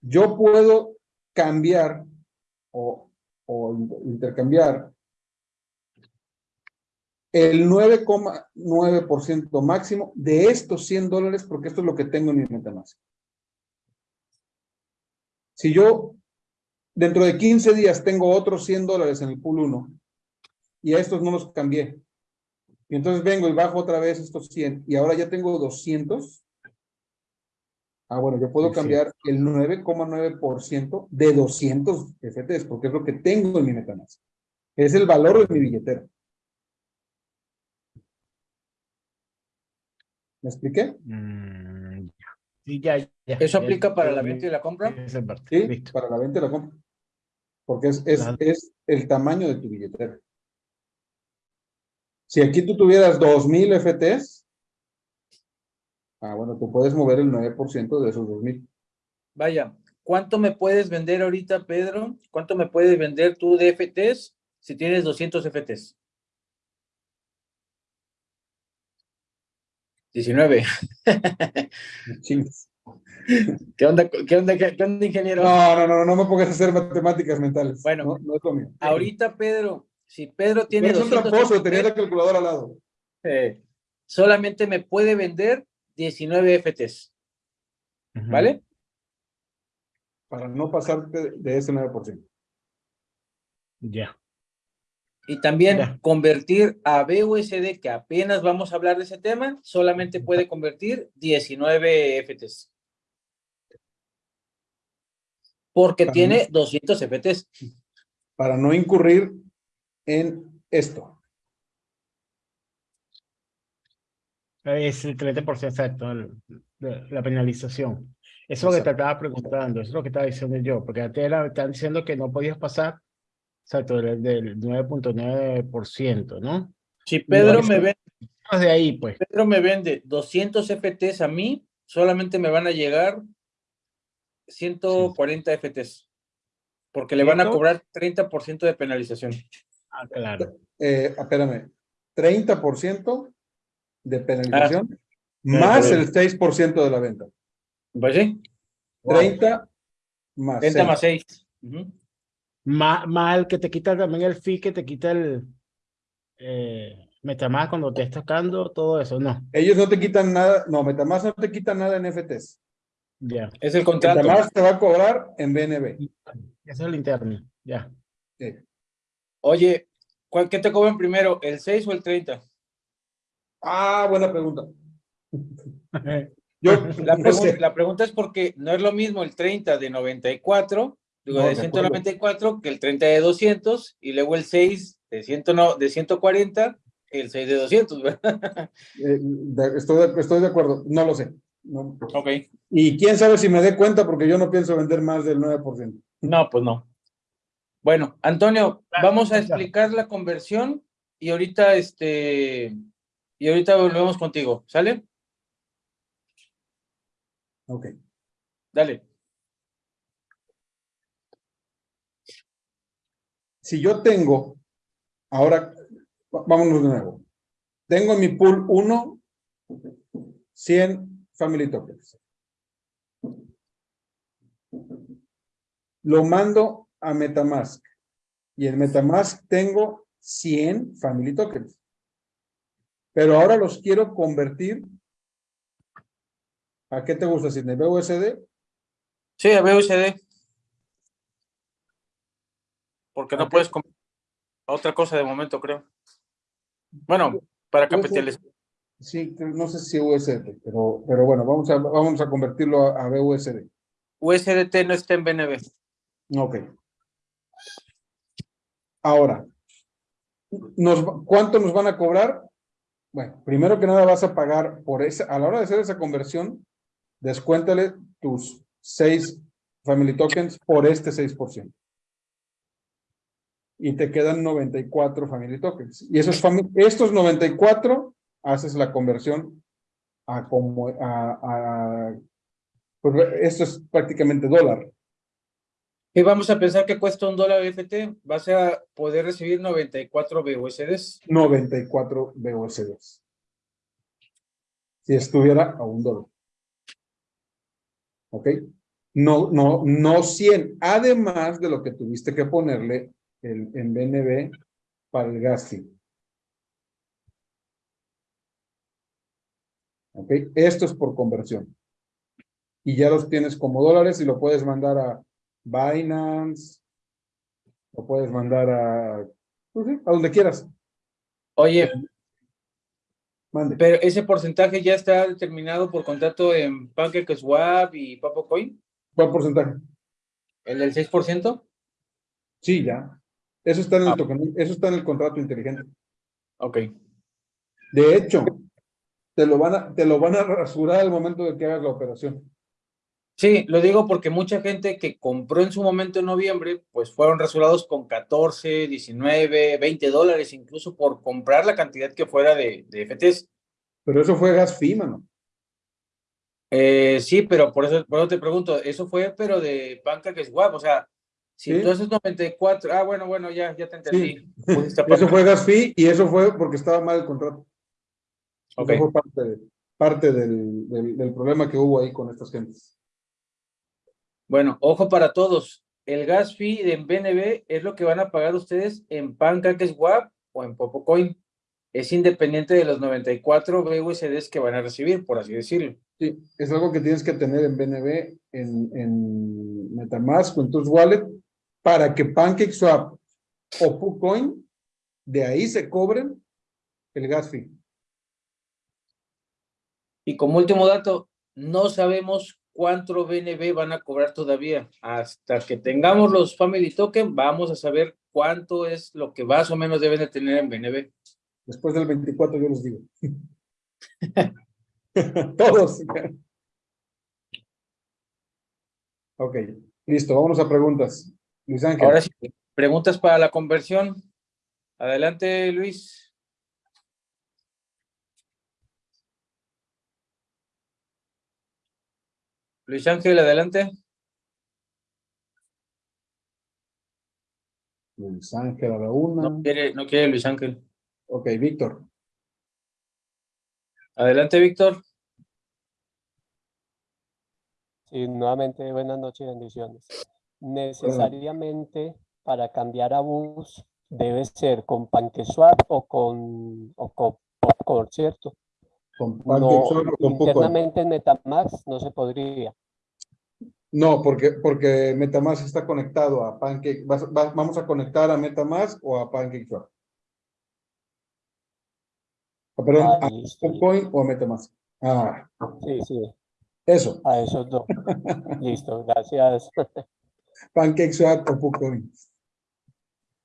Yo puedo cambiar o, o intercambiar el 9,9% máximo de estos 100 dólares porque esto es lo que tengo en mi MetaMask. Si yo dentro de 15 días tengo otros 100 dólares en el pool 1 y a estos no los cambié, y entonces vengo y bajo otra vez estos 100 y ahora ya tengo 200, Ah, bueno, yo puedo cambiar el 9,9% de 200 FTs, porque es lo que tengo en mi MetaMask. Es el valor de mi billetera. ¿Me expliqué? Mm, ya. Sí, ya, ya. ¿Eso Ya aplica para la venta y la compra? esa parte. Sí, Listo. para la venta y la compra. Porque es, es, Claro. es el tamaño de tu billetera. Si aquí tú tuvieras 2000 FTs, ah, bueno, tú puedes mover el 9% de esos 2000. Vaya, ¿cuánto me puedes vender ahorita, Pedro? ¿Cuánto me puedes vender tú de FTs si tienes 200 FTs? 19. Chingas. ¿Qué onda, qué onda, qué, qué onda, ingeniero? No, no, no, no me pongas a hacer matemáticas mentales. Bueno, no, no es lo mío. Ahorita, Pedro, si Pedro tiene Eres un 200 tramposo, tenía la calculadora al lado. eh, solamente me puede vender 19 FTs. ¿vale? Para no pasarte de ese 9%. Ya. Y también convertir a BUSD, que apenas vamos a hablar de ese tema, solamente puede convertir 19 FTs. Porque tiene 200 FTs. Para no incurrir en esto. Es el 30% exacto, la penalización. Eso es lo que te estaba preguntando, eso es lo que estaba diciendo yo, porque a ti están diciendo que no podías pasar Exacto, del, 9.9%, ¿no? Si Pedro me vende, de ahí, pues. Pedro me vende 200 FTs a mí, solamente me van a llegar 140 FTs, porque le van a cobrar 30% de penalización. Ah, claro. Eh, espérame, 30% de penalización ah. más el 6% de la venta. Pues sí. 30 más 30 más 6. Más, el que te quita también el fee, que te quita el eh, Metamask cuando te estás tocando, todo eso, no. Ellos no te quitan nada, no, Metamask no te quita nada en FTs. Ya. Es el contrato. Metamask te va a cobrar en BNB. Ese es el interno, ya. Oye, ¿cuál, ¿qué te cobran primero, el 6 o el 30? Ah, buena pregunta. Yo, la, pregunta, la pregunta es porque no es lo mismo el 30 de 94 Digo, de 194 que el 30 de 200 y luego el 6 de, 100, de 140 el 6 de 200, ¿verdad? Eh, estoy, de, estoy de acuerdo, no lo sé. No. Ok. Y quién sabe si me dé cuenta porque yo no pienso vender más del 9%. No, pues no. Bueno, Antonio, vamos a explicar la conversión y ahorita este y ahorita volvemos contigo, ¿sale? Ok. Dale. Si yo tengo, ahora, vámonos de nuevo. Tengo en mi pool 1, 100 family tokens. Lo mando a Metamask. Y en Metamask tengo 100 family tokens. Pero ahora los quiero convertir. ¿A qué te gusta, Sidney? ¿BUSD? Sí, a BUSD porque no puedes comer otra cosa de momento, creo. Bueno, para capitalizar. Sí, no sé si USD, pero, pero bueno, vamos a, vamos a convertirlo a, BUSD. USDT no está en BNB. Ok. Ahora, nos, ¿cuánto nos van a cobrar? Bueno, primero que nada vas a pagar por esa, a la hora de hacer esa conversión, descuéntale tus seis family tokens por este 6% y te quedan 94 family tokens. Y esos estos 94 haces la conversión a como a, pues, esto es prácticamente dólar. Y vamos a pensar que cuesta un dólar FT, vas a poder recibir 94 BUSDs. 94 BUSDs. Si estuviera a un dólar. ¿Ok? No, no, no 100. Además de lo que tuviste que ponerle en BNB para el gas ¿Ok? Esto es por conversión. Y ya los tienes como dólares y lo puedes mandar a Binance, lo puedes mandar a, pues a donde quieras. Oye, Mande. pero ese porcentaje ya está determinado por contrato en PancakeSwap y PapoCoin. ¿Cuál porcentaje? ¿El del 6%? Sí, ya. Eso está en el, ah. eso está en el contrato inteligente. Ok. De hecho, te lo van a, te lo van a rasurar al momento de que hagas la operación. Sí, lo digo porque mucha gente que compró en su momento en noviembre, pues fueron rasurados con 14, 19, 20 dólares, incluso por comprar la cantidad que fuera de, de FTs. Pero eso fue gas fee, mano. Eh, sí, pero por eso, por eso te pregunto, eso fue, pero de PancakeSwap, o sea, si ¿Sí? entonces 94, ah, bueno, bueno, ya, ya te entendí. eso fue gas fee y eso fue porque estaba mal el contrato. Okay. Eso fue parte, parte del, del, del, problema que hubo ahí con estas gentes. Bueno, ojo para todos. El gas fee de BNB es lo que van a pagar ustedes en PancakeSwap o en Popocoin. es independiente de los 94 BUSDs que van a recibir, por así decirlo. Sí, es algo que tienes que tener en BNB, en, en Metamask o en tus wallet, para que PancakeSwap o PuCoin, de ahí se cobren el gas fee. Y como último dato, no sabemos cuánto BNB van a cobrar todavía. Hasta que tengamos los Family Token, vamos a saber cuánto es lo que más o menos deben de tener en BNB. Después del 24 yo les digo. Todos. ok, listo, vamos a preguntas. Luis Ángel. Ahora sí, preguntas para la conversión. Adelante, Luis. Luis Ángel, adelante. Luis Ángel a la una. No quiere, no quiere Luis Ángel. Ok, Víctor. Adelante, Víctor. Sí, nuevamente buenas noches y bendiciones. Necesariamente para cambiar a bus debe ser con PancakeSwap o con, o con Popcorn, ¿cierto? Con no, internamente en Metamask no se podría. No, porque, porque Metamask está conectado a Pancake. vamos a conectar a Metamask o a PancakeSwap. Ah, perdón, a Popcoin o a Metamask. Ah. Sí, sí. Eso. A esos dos. Listo, gracias. PancakeSwap o Popcoin.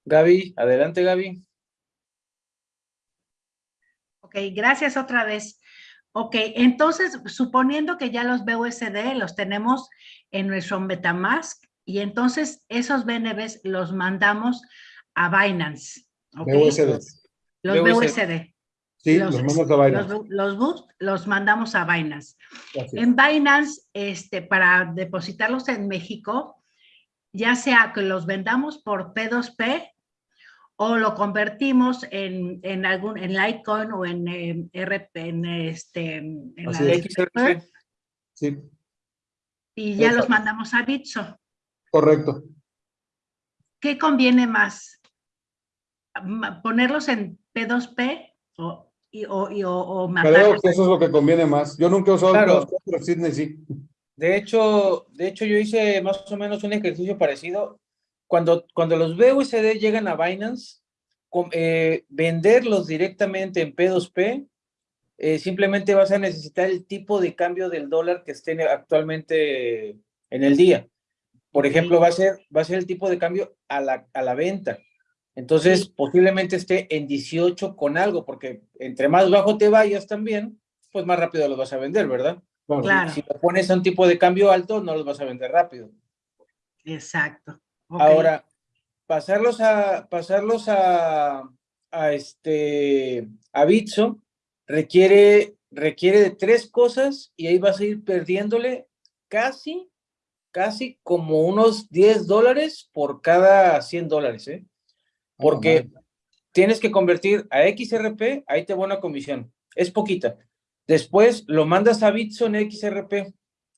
Gaby, adelante Gaby. Ok, gracias otra vez. Ok, entonces, suponiendo que ya los BUSD los tenemos en nuestro Metamask, y entonces esos BNBs los mandamos a Binance. ¿okay? BUSD. Los BUSD. Sí, los, mandamos a Binance. Los, los, los mandamos a Binance. En Binance, este, para depositarlos en México, ya sea que los vendamos por P2P o lo convertimos en, en algún en Litecoin o en eh, RP, en este en la XRP. Sí. Y ya los mandamos a Bitso. Correcto. ¿Qué conviene más? ¿Ponerlos en P2P o, y, o, y, o, Creo que eso es lo que conviene más. Yo nunca he usado claro. P2P, pero Sidney sí. De hecho, de hecho, yo hice más o menos un ejercicio parecido cuando, cuando los BUSD llegan a Binance, eh, venderlos directamente en P2P, eh, simplemente vas a necesitar el tipo de cambio del dólar que esté actualmente en el día. Por ejemplo, va a ser, va a ser el tipo de cambio a la, a la venta. Entonces, posiblemente esté en 18 con algo, porque entre más bajo te vayas también, pues más rápido los vas a vender, ¿verdad? Claro. Si, si pones a un tipo de cambio alto, no los vas a vender rápido. Exacto. Ahora, pasarlos a, pasarlos a, a este, a Bitso requiere, requiere de tres cosas y ahí vas a ir perdiéndole casi, casi como unos 10 dólares por cada 100 dólares, ¿eh? Porque tienes que convertir a XRP, ahí te va una comisión, es poquita. Después lo mandas a Bitso en XRP,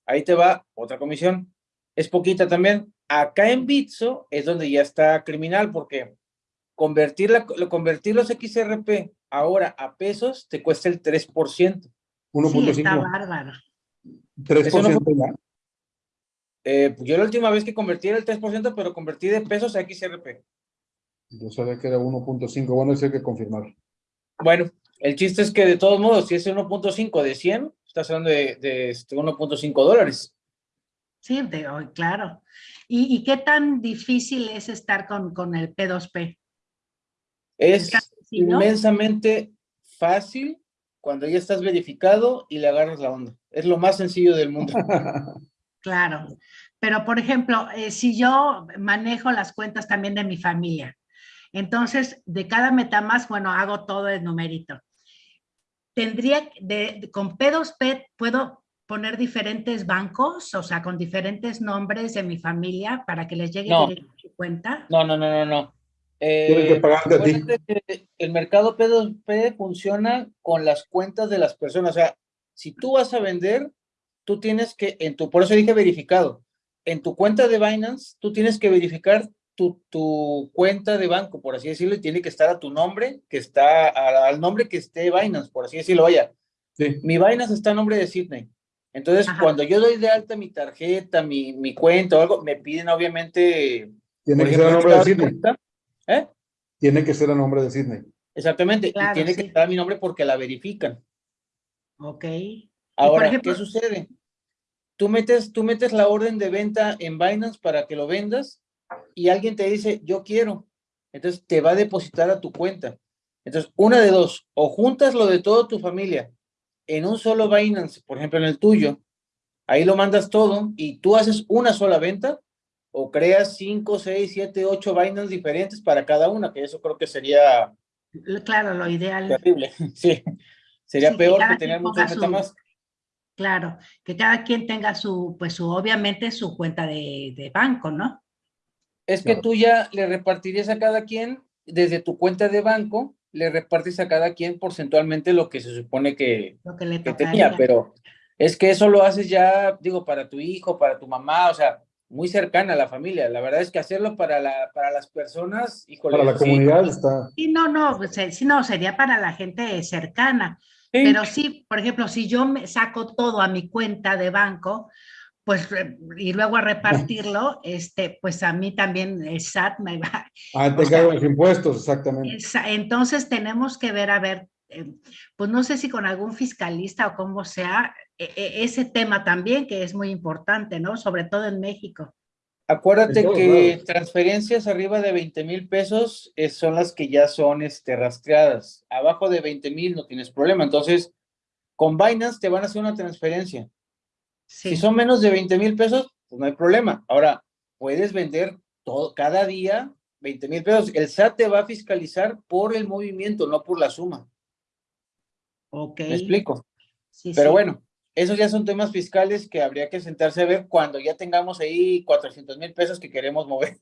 ahí te va otra comisión, es poquita también. Acá en Bitso es donde ya está criminal porque convertir, la, convertir los XRP ahora a pesos te cuesta el 3%. 1.5. Sí, está bárbaro. 3% no eh, yo la última vez que convertí era el 3%, pero convertí de pesos a XRP. Yo sabía que era 1.5, bueno, eso hay que confirmar. Bueno, el chiste es que de todos modos, si es 1.5 de 100, estás hablando de, de 1.5 este, dólares. Sí, de, claro. ¿Y, ¿Y, qué tan difícil es estar con, con el P2P? Es inmensamente fácil cuando ya estás verificado y le agarras la onda. Es lo más sencillo del mundo. claro. Pero, por ejemplo, eh, si yo manejo las cuentas también de mi familia, entonces, de cada MetaMask, bueno, hago todo el numerito. Tendría, de, con P2P, ¿puedo poner diferentes bancos, o sea, con diferentes nombres de mi familia para que les llegue no. a su cuenta? No, no, no, no, no. Tienen que pagarte a ti. El mercado P2P funciona con las cuentas de las personas. O sea, si tú vas a vender, tú tienes que, en tu, por eso dije verificado, en tu cuenta de Binance, tú tienes que verificar tu, tu, cuenta de banco, por así decirlo, y tiene que estar a tu nombre, que está al nombre que esté Binance, por así decirlo. Vaya, sí. mi Binance está a nombre de Sydney. Entonces, cuando yo doy de alta mi tarjeta, mi, mi cuenta o algo, me piden obviamente... Tiene que ser a nombre de Sydney. ¿Eh? Tiene que ser a nombre de Sydney. Exactamente, y tiene que estar mi nombre porque la verifican. Ok. Ahora, ¿qué sucede? Tú metes, tú metes la orden de venta en Binance para que lo vendas y alguien te dice, yo quiero. Entonces te va a depositar a tu cuenta. Entonces, una de dos, o juntas lo de toda tu familia en un solo Binance, por ejemplo, en el tuyo, ahí lo mandas todo y tú haces una sola venta, o creas cinco, seis, siete, ocho Binance diferentes para cada una, que eso creo que sería... Claro, lo ideal. Terrible, sí. Sería peor que, tener muchos MetaMask. Claro, que cada quien tenga su, pues su, obviamente su cuenta de, de banco, ¿no? Es que tú ya le repartirías a cada quien desde tu cuenta de banco, le repartes a cada quien porcentualmente lo que se supone que, lo que, le tenía, pero es que eso lo haces ya, digo, para tu hijo, para tu mamá, o sea, muy cercana a la familia. La verdad es que hacerlo para, la, para las personas, híjole. Para la comunidad está. Sí, no, no, pues, eh, sí, no, sería para la gente cercana. Pero sí, por ejemplo, si yo me saco todo a mi cuenta de banco, pues y luego a repartirlo, este, pues a mí también el SAT me va. Ah, te caen los impuestos, exactamente. Entonces tenemos que ver, a ver, eh, pues no sé si con algún fiscalista o como sea, e, e, ese tema también que es muy importante, ¿no? Sobre todo en México. Acuérdate que transferencias arriba de 20 mil pesos eh, son las que ya son este, rastreadas. Abajo de 20 mil no tienes problema. Entonces, con Binance te van a hacer una transferencia. Si son menos de 20 mil pesos, pues no hay problema. Ahora, puedes vender todo, cada día 20 mil pesos. El SAT te va a fiscalizar por el movimiento, no por la suma. Ok. ¿Me explico? Sí, Pero bueno, esos ya son temas fiscales que habría que sentarse a ver cuando ya tengamos ahí 400 mil pesos que queremos mover.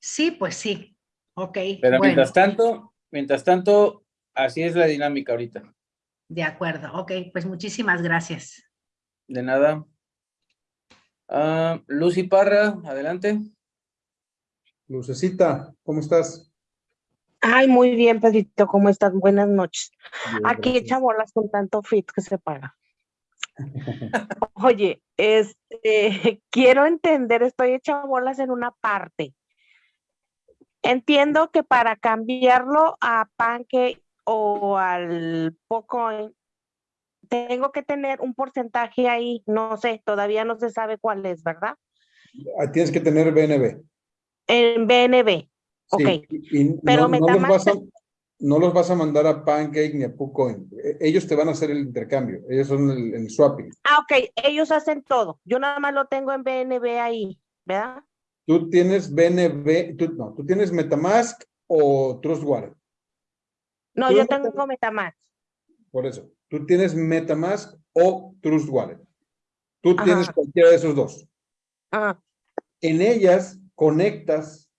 sí, pues sí. Ok. Pero mientras tanto, mientras tanto, así es la dinámica ahorita. De acuerdo. Ok, pues muchísimas gracias. De nada. Uh, Lucy Parra, adelante. Lucecita, ¿cómo estás? Ay, muy bien, Pedrito, ¿cómo estás? Buenas noches. Aquí echa bolas con tanto fit que se paga. Oye, este, quiero entender, estoy hecha bolas en una parte. Entiendo que para cambiarlo a Pancake o al Pocoin, tengo que tener un porcentaje ahí, no sé, todavía no se sabe cuál es, ¿verdad? Ah, tienes que tener BNB. En BNB, ok. Pero no, no, los no, los vas a mandar a Pancake ni a PuCoin. E, ellos te van a hacer el intercambio. Ellos son el, swapping. Ah, ok. Ellos hacen todo. Yo nada más lo tengo en BNB ahí, ¿verdad? Tú tienes BNB, tú, no, tú tienes Metamask o Trust Wallet. No, yo tengo Metamask. Por eso. Tú tienes Metamask o Trust Wallet. Tú tienes cualquiera de esos dos. En ellas conectas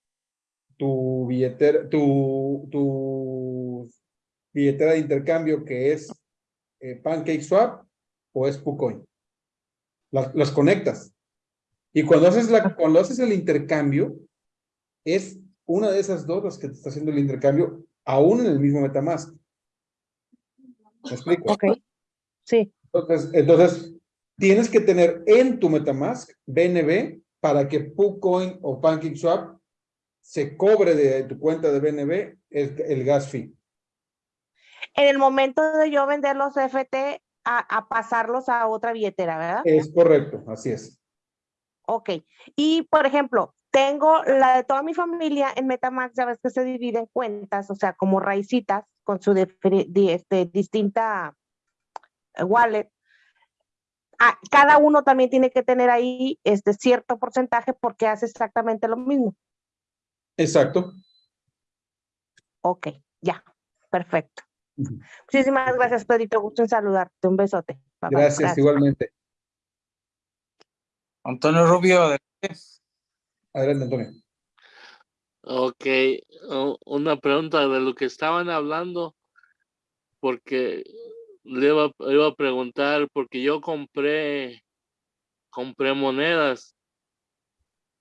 tu billetera, tu, tu billetera de intercambio que es eh, PancakeSwap o es PuCoin. Las, conectas. Y cuando haces, la, cuando haces el intercambio, es una de esas dos las que te está haciendo el intercambio, aún en el mismo Metamask. ¿Me explico? Ok, sí. Entonces, entonces, tienes que tener en tu Metamask BNB para que PuCoin o PancakeSwap se cobre de tu cuenta de BNB el, el gas fee. En el momento de yo vender los FT, a, a, pasarlos a otra billetera, ¿verdad? Es correcto, así es. Ok. Y, por ejemplo, tengo la de toda mi familia en Metamask, ya ves que se divide en cuentas, o sea, como raicitas, con su este, distinta eh, wallet. Ah, cada uno también tiene que tener ahí este cierto porcentaje porque hace exactamente lo mismo. Exacto. Ok, ya, perfecto. Muchísimas gracias, Pedrito. Gusto en saludarte. Un besote. gracias, igualmente. Antonio Rubio, adelante. Adelante, Antonio. Ok, una pregunta de lo que estaban hablando, porque le iba, iba, a preguntar, porque yo compré, compré monedas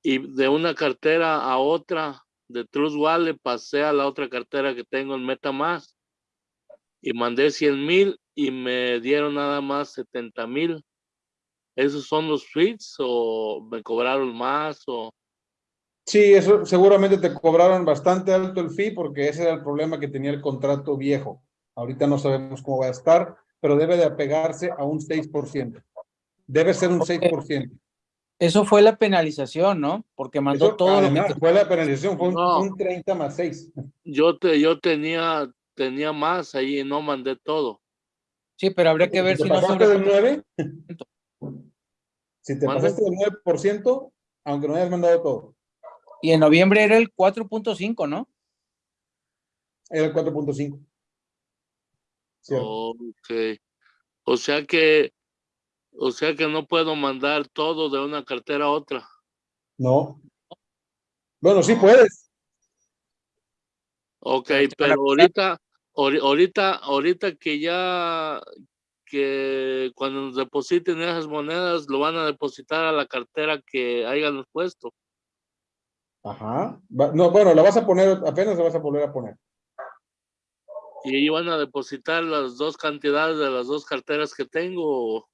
y de una cartera a otra de Trust Wallet pasé a la otra cartera que tengo en MetaMask y mandé 100 mil y me dieron nada más 70 mil. ¿Esos son los tweets o me cobraron más o...? Sí, eso seguramente te cobraron bastante alto el fee porque ese era el problema que tenía el contrato viejo. Ahorita no sabemos cómo va a estar, pero debe de apegarse a un 6%. Debe ser un 6%. Eso fue la penalización, ¿no? Porque mandó todo lo que... Fue la penalización, fue un, 30 más 6. Yo, te, yo tenía, tenía más ahí no mandé todo. Sí, pero habría que ver si no sobre... del 9? si te pasaste del 9%, aunque no hayas mandado todo. Y en noviembre era el 4.5, ¿no? Era el 4.5. Ok. O sea que, o sea que no puedo mandar todo de una cartera a otra. No. Bueno, sí puedes. Ok, pero ahorita, ahorita, ahorita que ya, que cuando nos depositen esas monedas, lo van a depositar a la cartera que hayan puesto. Ajá. No, bueno, la vas a poner, apenas la vas a volver a poner. Y ahí van a depositar las dos cantidades de las dos carteras que tengo.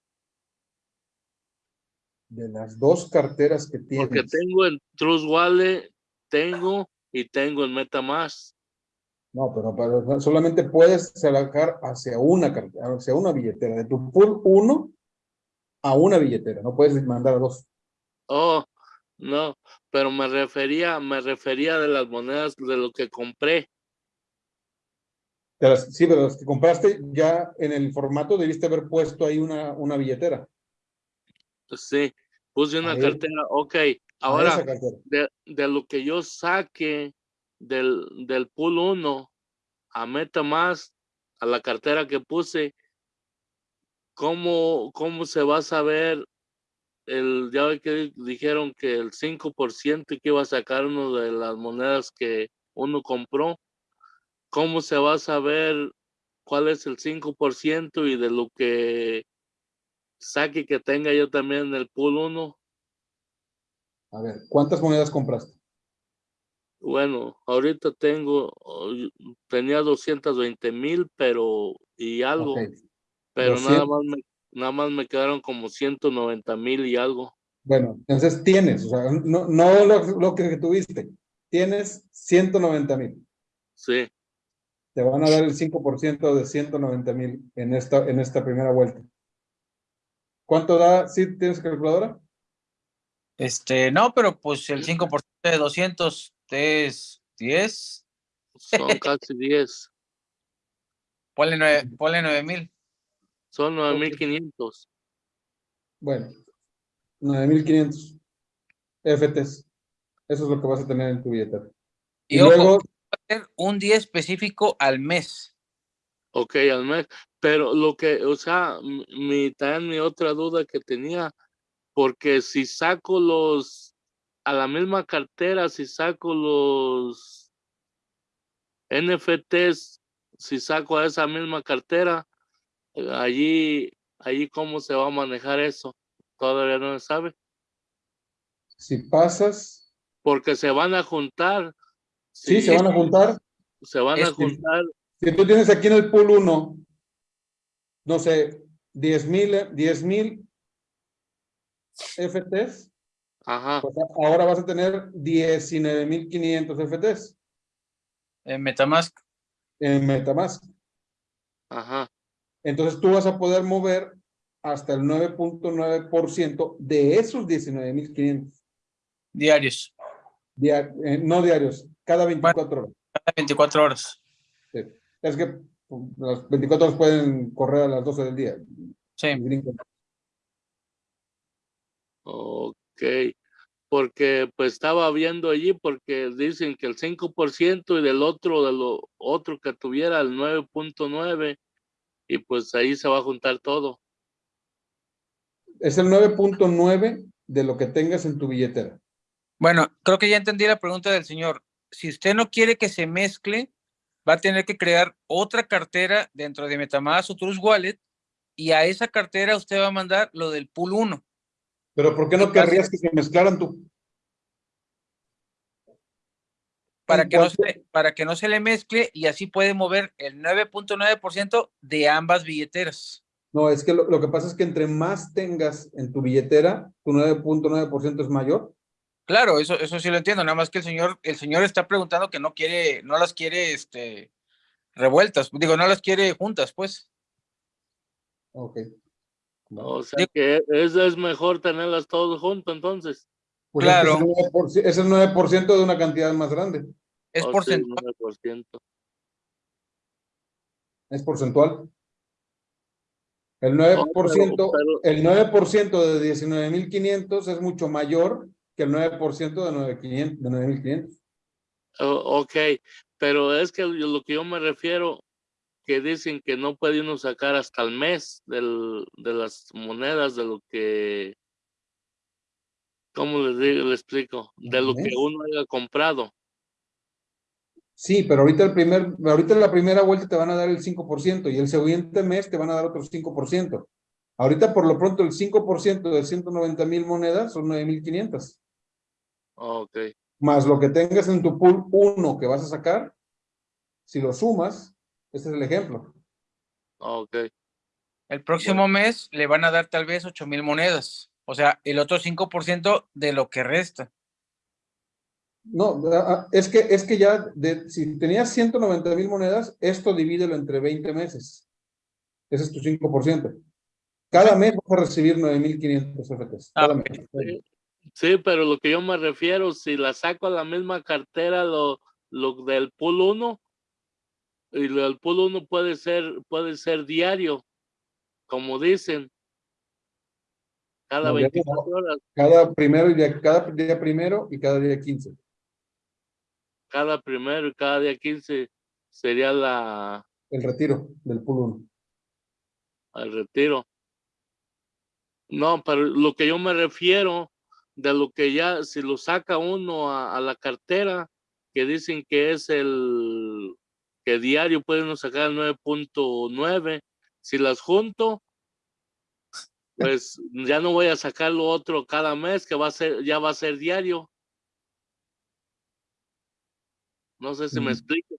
De las dos carteras que tienes. Porque tengo en Trust Wallet, tengo y tengo en MetaMask. No, pero, solamente puedes sacar hacia una hacia una billetera, de tu pool 1 a una billetera, no puedes mandar a dos. Oh, no, pero me refería, me refería de las monedas de lo que compré. sí, pero las que compraste ya en el formato debiste haber puesto ahí una, una billetera. Sí, puse una cartera, ok. Ahora, de, de, lo que yo saque del, del pool 1 a MetaMask, a la cartera que puse, ¿cómo, cómo se va a saber el, ya que dijeron que el 5% que iba a sacar uno de las monedas que uno compró, ¿cómo se va a saber cuál es el 5% y de lo que saque que tenga yo también en el pool 1? A ver, ¿cuántas monedas compraste? Bueno, ahorita tengo, tenía 220 mil, pero y algo, pero nada más me nada más me quedaron como 190 mil y algo. Bueno, entonces tienes, o sea, no, no lo, que tuviste, tienes 190 mil. Sí. Te van a dar el 5% de 190 mil en esta, en esta primera vuelta. ¿Cuánto da? ¿Sí tienes calculadora? Este, no, pero pues el 5% de 200 es 10. Son casi 10. Ponle 9 mil. Son 9.500. Bueno, 9.500 FTs. Eso es lo que vas a tener en tu billetera. Y, luego... un día específico al mes. Ok, al mes. Pero lo que, o sea, mi, también mi otra duda que tenía, porque si saco los, a la misma cartera, si saco los NFTs, si saco a esa misma cartera, allí, allí cómo se va a manejar eso, todavía no se sabe. Si pasas. Porque se van a juntar. Sí, se van a juntar. Se van a este, juntar. Si tú tienes aquí en el pool 1, no sé, 10 mil 10 mil FTs. Ajá. Pues ahora vas a tener 19.500 FTs. En Metamask. En Metamask. Ajá. Entonces tú vas a poder mover hasta el 9.9% de esos 19.500. Diarios. Eh, no diarios, cada 24 horas. Cada 24 horas. Es que pues, las 24 horas pueden correr a las 12 del día. Sí. Ok, porque pues estaba viendo allí porque dicen que el 5% y del otro, de lo otro que tuviera el 9.9 y pues ahí se va a juntar todo. Es el 9.9 de lo que tengas en tu billetera. Bueno, creo que ya entendí la pregunta del señor. Si usted no quiere que se mezcle, va a tener que crear otra cartera dentro de Metamask o Trust Wallet y a esa cartera usted va a mandar lo del pool 1. Pero ¿por qué no querrías que se mezclaran tú? Para que, no se, para que no se le mezcle y así puede mover el 9.9% de ambas billeteras. No, es que lo, lo, que pasa es que entre más tengas en tu billetera, tu 9.9% es mayor. Claro, eso, eso sí lo entiendo, nada más que el señor, el señor está preguntando que no quiere, no las quiere este, revueltas, digo, no las quiere juntas, pues. Ok. O sea que es, es mejor tenerlas todas juntas entonces. Pues claro. Es, el 9% de una cantidad más grande. Es porcentual. Es porcentual. El 9%, el 9 de 19.500 es mucho mayor que el 9% de 9.500. ok, pero es que lo que yo me refiero, que dicen que no puede uno sacar hasta el mes del, de las monedas de lo que ¿cómo les digo, le explico? De lo que uno haya comprado. Sí, pero ahorita el primer, ahorita en la primera vuelta te van a dar el 5% y el siguiente mes te van a dar otro 5%. Ahorita por lo pronto el 5% de 190 mil monedas son 9.500. Ok. Más lo que tengas en tu pool 1 que vas a sacar, si lo sumas, este es el ejemplo. Ok. El próximo mes le van a dar tal vez 8 mil monedas. O sea, el otro 5% de lo que resta. No, es que, es que ya, de, si tenías 190 mil monedas, esto divídelo entre 20 meses. Ese es tu 5%. Cada mes vas a recibir 9.500 FTs. Ah, sí, pero lo que yo me refiero, si la saco a la misma cartera, lo, lo del pool 1, y lo del pool 1 puede ser, puede ser diario, como dicen. Cada 24 horas. Cada primero y día, cada día primero y cada día 15. Cada primero y cada día 15 sería la... El retiro del pool 1. El retiro. No, pero lo que yo me refiero de lo que ya, si lo saca uno a, a la cartera, que dicen que es el que diario pueden sacar 9.9, si las junto, pues ya no voy a sacar lo otro cada mes, que va a ser, ya va a ser diario. No sé si me explico.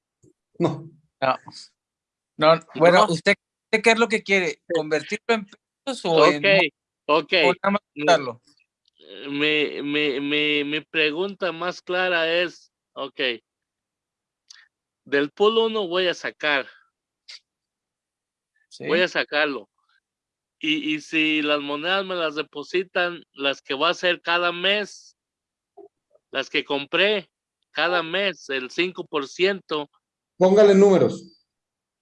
No. No. bueno, ¿usted qué es lo que quiere? ¿Convertirlo en pesos o en... Ok, ok. Mi, mi, mi, mi pregunta más clara es, ok, del pool 1 voy a sacar. Voy a sacarlo. Y, y si las monedas me las depositan, las que va a ser cada mes, las que compré cada mes, el 5%. Póngale números,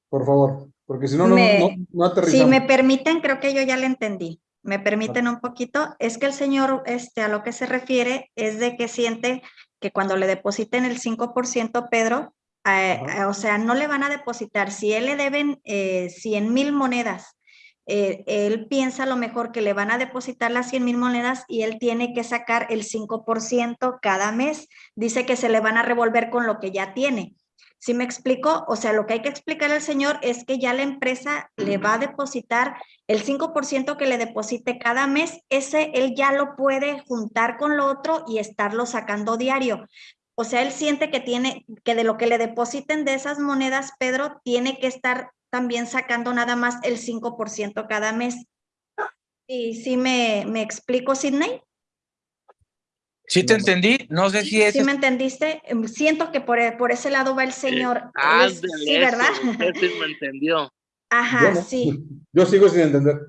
por favor, porque si no, no, no, aterrizamos. Si me permiten, creo que yo ya le entendí. Me permiten un poquito. Es que el señor, este, a lo que se refiere, es de que siente que cuando le depositen el 5%, Pedro, eh, o sea, no le van a depositar. Si él le deben eh, 100 mil monedas eh, él piensa a lo mejor que le van a depositar las 100 mil monedas y él tiene que sacar el 5% cada mes. Dice que se le van a revolver con lo que ya tiene. ¿Sí me explico? O sea, lo que hay que explicar al señor es que ya la empresa le va a depositar el 5% que le deposite cada mes, ese él ya lo puede juntar con lo otro y estarlo sacando diario. O sea, él siente que tiene, que de lo que le depositen de esas monedas, Pedro, tiene que estar también sacando nada más el 5% cada mes. ¿Y sí me, me explico, Sidney? Sí te entendí, no sé si es... ¿Sí me entendiste? Em, siento que por, por ese lado va el señor. sí, ¿verdad? sí me entendió. Ajá, sí. Yo sigo sin entender.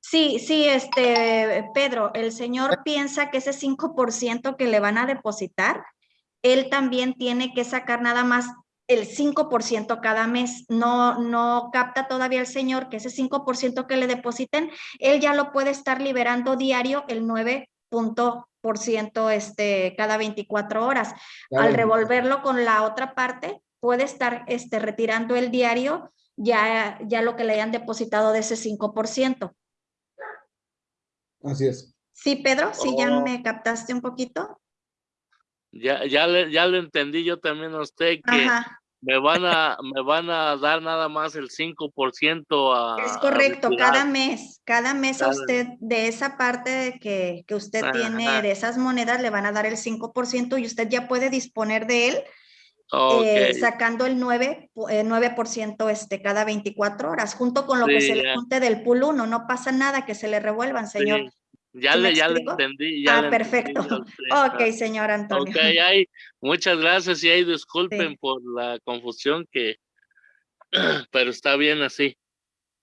Sí, sí, este, Pedro, el señor piensa que ese 5% que le van a depositar, él también tiene que sacar nada más el 5% cada mes. No, no capta todavía el señor que ese 5% que le depositen, él ya lo puede estar liberando diario el 9% este, cada 24 horas. Al revolverlo con la otra parte, puede estar este, retirando el diario ya, ya lo que le hayan depositado de ese 5%. Así es. Sí, Pedro, sí, ya Oh. me captaste un poquito. Ya, ya, le, ya le entendí yo también a usted que Ajá. Me van a me van a dar nada más el 5% a Es a correcto, retirar. cada mes, cada mes a Cada- usted de esa parte que, que usted tiene Ajá. de esas monedas le van a dar el 5% y usted ya puede disponer de él Ok. eh, sacando el 9, pu- eh, 9% este, cada 24 horas, junto con lo que Sí, se le ya. junte del pool 1. No pasa nada que se le revuelvan, señor. Sí, Ya ¿Sí me le, ya le entendí. Ya Ah, le perfecto. entendí a. Ok, señor Antonio. Ok, ay, muchas gracias y ay, disculpen por la confusión que, pero está bien así.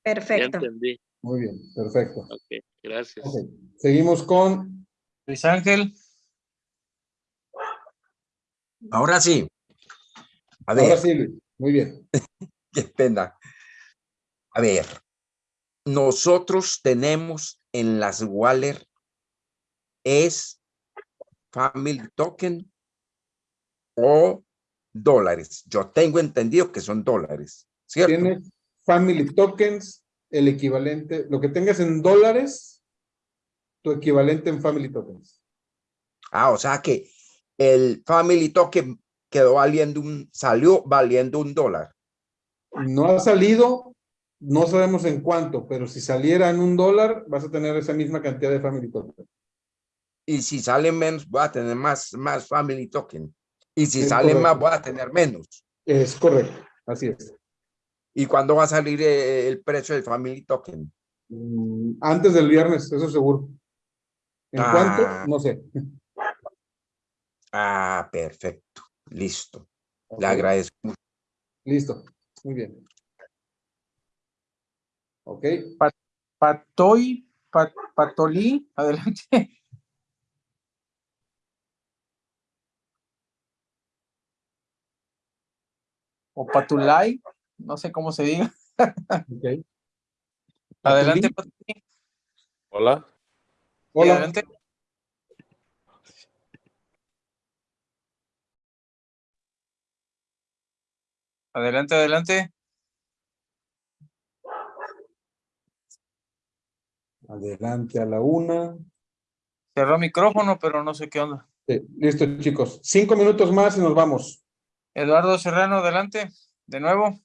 Ya Perfecto. entendí. Muy bien, perfecto. Ok, gracias. Seguimos con Luis Ángel. Ahora sí. A Ahora ver, sí, Luis. Muy bien. qué pena. A ver, nosotros tenemos en las Waller es Family Token o dólares. Yo tengo entendido que son dólares, ¿cierto? Tienes Family Tokens, el equivalente, lo que tengas en dólares, tu equivalente en Family Tokens. Ah, o sea que el Family Token quedó valiendo un, salió valiendo un dólar. No ha salido, no sabemos en cuánto, pero si saliera en un dólar, vas a tener esa misma cantidad de Family Tokens. Y si sale menos, voy a tener más, más Family Token. Y si Es sale más, correcto. voy a tener menos. Es correcto, así es. ¿Y cuándo va a salir eh, el precio del Family Token? Mm, Antes del viernes, eso seguro. ¿En Ah. cuánto? No sé. Ah, perfecto. Listo. Ok. Le agradezco. Listo. Muy bien. Ok. Patoy, Pat- Patolí, adelante. O Patulay, no sé cómo se diga. Ok. Adelante. Patulí. Hola. Hola. adelante. Adelante, adelante. Adelante a la una. Cerró micrófono, pero no sé qué onda. Sí, listo, chicos. Cinco minutos más y nos vamos. Eduardo Serrano, adelante. De nuevo.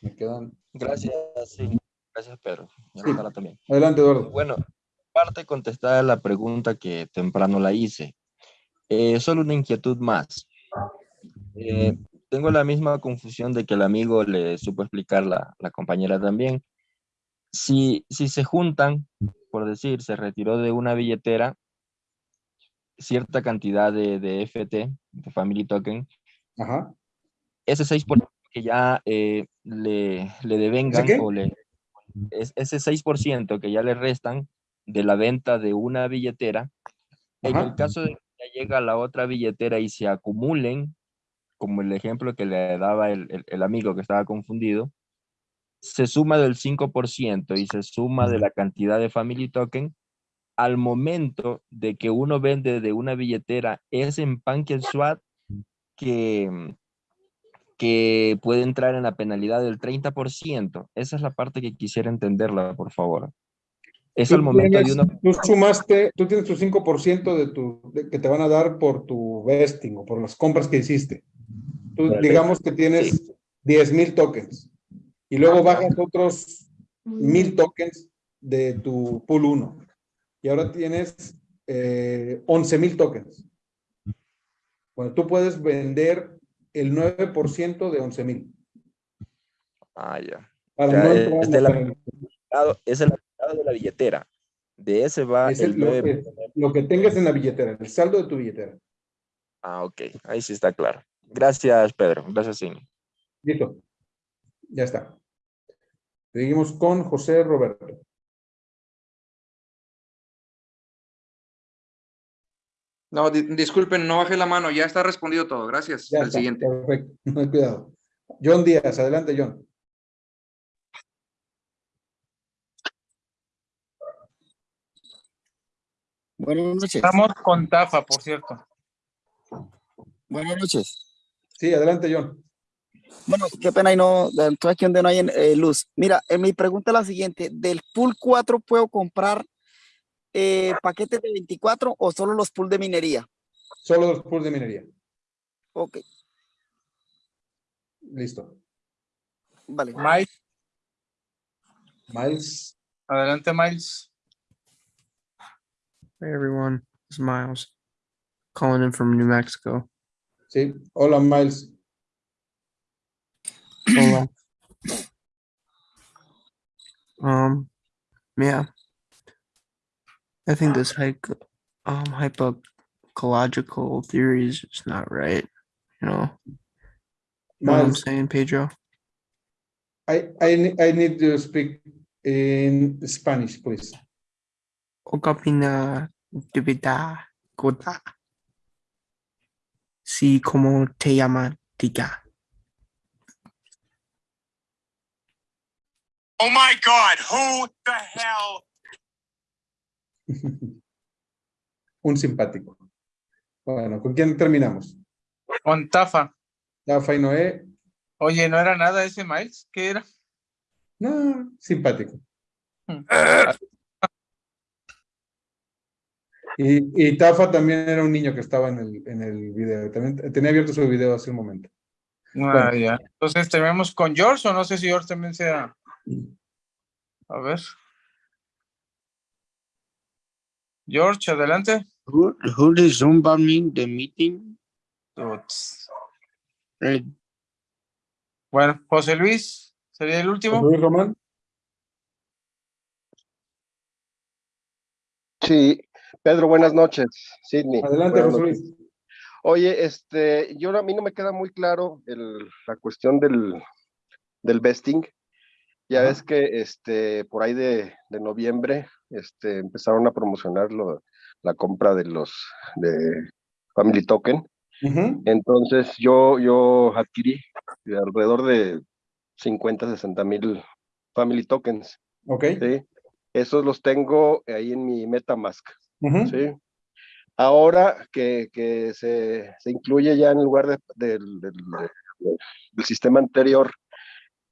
Me quedan. Gracias, sí. Gracias, Pedro. Sí. También. Adelante, Eduardo. Bueno, parte contestar la pregunta que temprano la hice. Eh, solo una inquietud más. Eh, tengo la misma confusión de que el amigo le supo explicar la, la compañera también. Si, si se juntan, por decir, se retiró de una billetera cierta cantidad de, de FT, de Family Token, Ajá. ese 6% que ya eh, le, le devengan qué? o le, es- ese 6% que ya le restan de la venta de una billetera, en el caso de que ya llega a la otra billetera y se acumulen, como el ejemplo que le daba el, el- el amigo que estaba confundido, se suma del 5% y se suma de la cantidad de Family Token, al momento de que uno vende de una billetera, es en PancakeSwap que, que puede entrar en la penalidad del 30%. Esa es la parte que quisiera entenderla, por favor. Es Tú al momento de tienes- uno... Tú sumaste, tú tienes tu 5% de tu, de- que te van a dar por tu vesting o por las compras que hiciste. Tú digamos que tienes 10 mil tokens y luego bajas otros mil tokens de tu pool 1 y ahora tienes eh, 11 mil tokens. Bueno, tú puedes vender el 9% de 11 mil. Ah, ya. Para Ya, no es de la lado- es el lado de la billetera. De ese va Es el el- lo, 9%. que, lo que tengas en la billetera, el saldo de tu billetera. Ah, ok. Ahí sí está claro. Gracias, Pedro. Gracias, Cindy. Listo. Ya está. Seguimos con José Roberto. No, di- disculpen, no bajé la mano, ya está respondido todo. Gracias. Ya está, siguiente. Perfecto. No hay cuidado. John Díaz, adelante, John. Buenas noches. Estamos con Tafa, por cierto. Buenas noches. Sí, adelante, John. Bueno, qué pena y no, estoy aquí donde no hay eh, luz. Mira, eh, mi pregunta es la siguiente. ¿Del pool 4 puedo comprar eh, paquetes de 24 o solo los pool de minería? Solo los pools de minería. Ok, Listo. vale. Miles, Miles. adelante, Miles. Hey everyone, it's Miles calling in from New Mexico. Sí, hola Miles. Hola. Um, yeah. I think this hypo, um, hypoecological theory is just not right. You know, you know what I'm saying, Pedro? I, I, I need to speak in Spanish, please. Okapina debida kota. Sí, como te llama, diga. Oh my God, who the hell? Un simpático. Bueno, ¿con quién terminamos? Con Tafa. Tafa y Noé. Oye, ¿no era nada ese Miles? ¿Qué era? No, simpático. Y, y Tafa también era un niño que estaba en el, en el video. También tenía abierto su video hace un momento. Ah, ya. Entonces, ¿terminamos con George o no sé si George también sea? A ver. George, adelante. Who, who is Zooming the meeting? Eh, Bueno, José Luis, ¿sería el último? José Luis Román. Sí, Pedro, buenas noches. Sidney. Adelante, buenas José noches. Luis. Oye, este, yo a mí no me queda muy claro el- la cuestión del, del vesting. Ya ves que este, por ahí de, de noviembre este, empezaron a promocionar lo- la compra de los de Family Token. Entonces yo, yo adquirí alrededor de 50, 60 mil Family Tokens. Ok. ¿sí? Esos los tengo ahí en mi MetaMask. ¿sí? Ahora que, que se, se incluye ya en lugar de- del, del- del sistema anterior,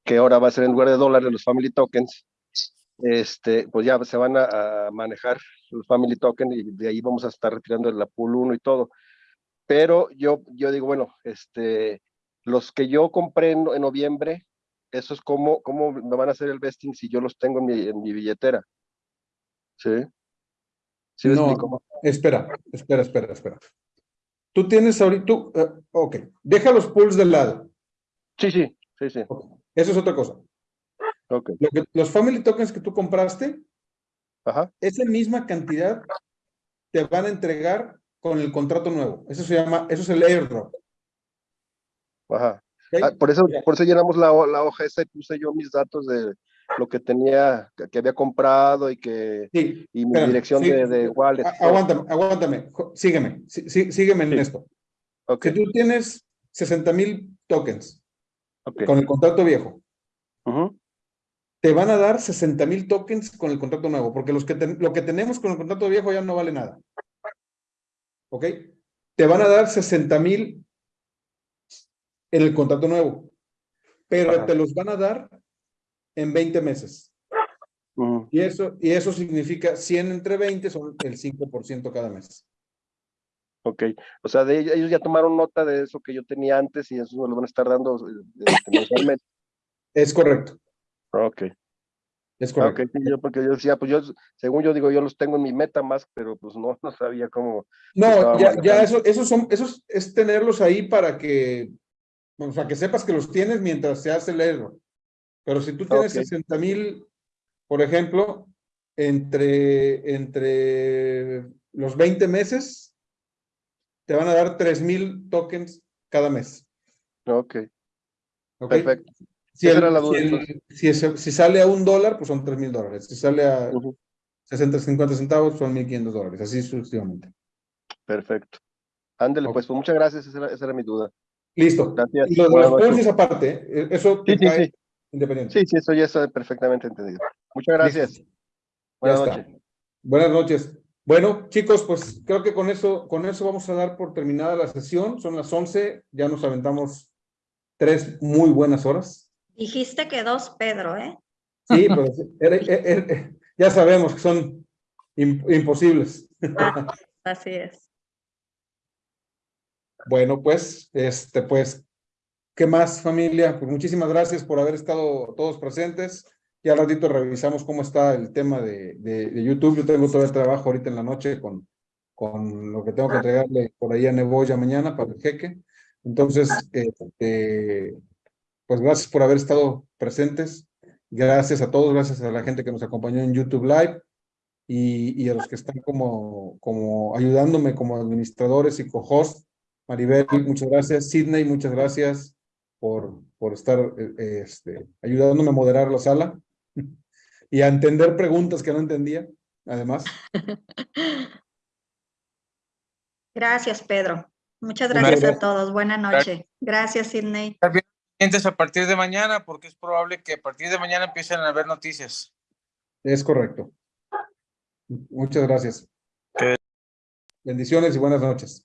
que ahora va a ser en lugar de dólares los Family Tokens, este, pues ya se van a, a manejar los Family Tokens y de ahí vamos a estar retirando la pool 1 y todo. Pero yo, yo digo, bueno, este, los que yo compré en, en noviembre, esos cómo, cómo me van a hacer el vesting si yo los tengo en mi, en mi billetera. ¿Sí? ¿Sí me No, explico? espera, espera, espera, espera. Tú tienes ahorita, tú, eh, ok, deja los pools de lado. Sí, sí, sí, sí. Eso es otra cosa. Ok. Lo que- los family tokens que tú compraste, Ajá. esa misma cantidad te van a entregar con el contrato nuevo. Eso se llama, eso es el airdrop. Ajá. Ah, por eso, por eso llenamos la, la hoja esa y puse yo mis datos de lo que tenía, que, había comprado y que Sí, y mi espérame, dirección sí, de, de wallet. Aguántame, aguántame, sígueme, sí- sí- sígueme en esto. Si tú tienes 60 mil tokens con el contrato viejo, te van a dar 60 mil tokens con el contrato nuevo, porque los que lo que tenemos con el contrato viejo ya no vale nada. ¿Ok? Te van a dar 60 mil en el contrato nuevo, pero te los van a dar en 20 meses. Y eso, y eso significa 100 entre 20 son el 5% cada mes. Ok, o sea, de, ellos ya tomaron nota de eso que yo tenía antes y eso me lo van a estar dando eh, este, mensualmente. Es correcto. Ok. Es Ah, correcto. ok, sí, yo porque yo decía, pues yo, según yo digo, yo los tengo en mi MetaMask, pero pues no, no sabía cómo. No, ya, ya eso, esos son, esos es tenerlos ahí para que, o sea, que sepas que los tienes mientras se hace el error. Pero si tú tienes Ok. 60 mil, por ejemplo, entre, entre los 20 meses, te van a dar 3 mil tokens cada mes. Ok. ¿ok? Perfecto. Si, el- la duda, si, el- si es- si sale a un dólar, pues son 3 mil dólares. Si sale a 60, 50 centavos, son 1.500 dólares. Así sucesivamente. Perfecto. Ándele, pues, pues muchas gracias, esa era, esa era mi duda. Listo. Gracias. Y lo de los es aparte, ¿eh? eso Sí, sí, sí. independiente. Sí, sí, eso ya está perfectamente entendido. Muchas gracias. Ya Buenas noches. Buenas noches. Bueno, chicos, pues creo que con eso, con eso vamos a dar por terminada la sesión. Son las 11, ya nos aventamos tres muy buenas horas. Dijiste que dos, Pedro, ¿eh? Sí, era- ya sabemos que son im- imposibles. Así es. Bueno, pues, este, pues, ¿qué más, familia? Pues muchísimas gracias por haber estado todos presentes. Ya al ratito revisamos cómo está el tema de, de, de YouTube. Yo tengo todo el trabajo ahorita en la noche con, con lo que tengo que entregarle por ahí a Neboya mañana para el jeque. Entonces, este, pues gracias por haber estado presentes. Gracias a todos, gracias a la gente que nos acompañó en YouTube Live y, y a los que están como, como ayudándome como administradores y co-host. Maribel, muchas gracias. Sidney, muchas gracias por, por estar eh, este, ayudándome a moderar la sala y a entender preguntas que no entendía, además. Gracias, Pedro. Muchas gracias a todos. Buena noche. Gracias, Sidney. A partir de mañana porque es probable que a partir de mañana empiecen a haber noticias. Es correcto. Muchas gracias. Bendiciones y buenas noches.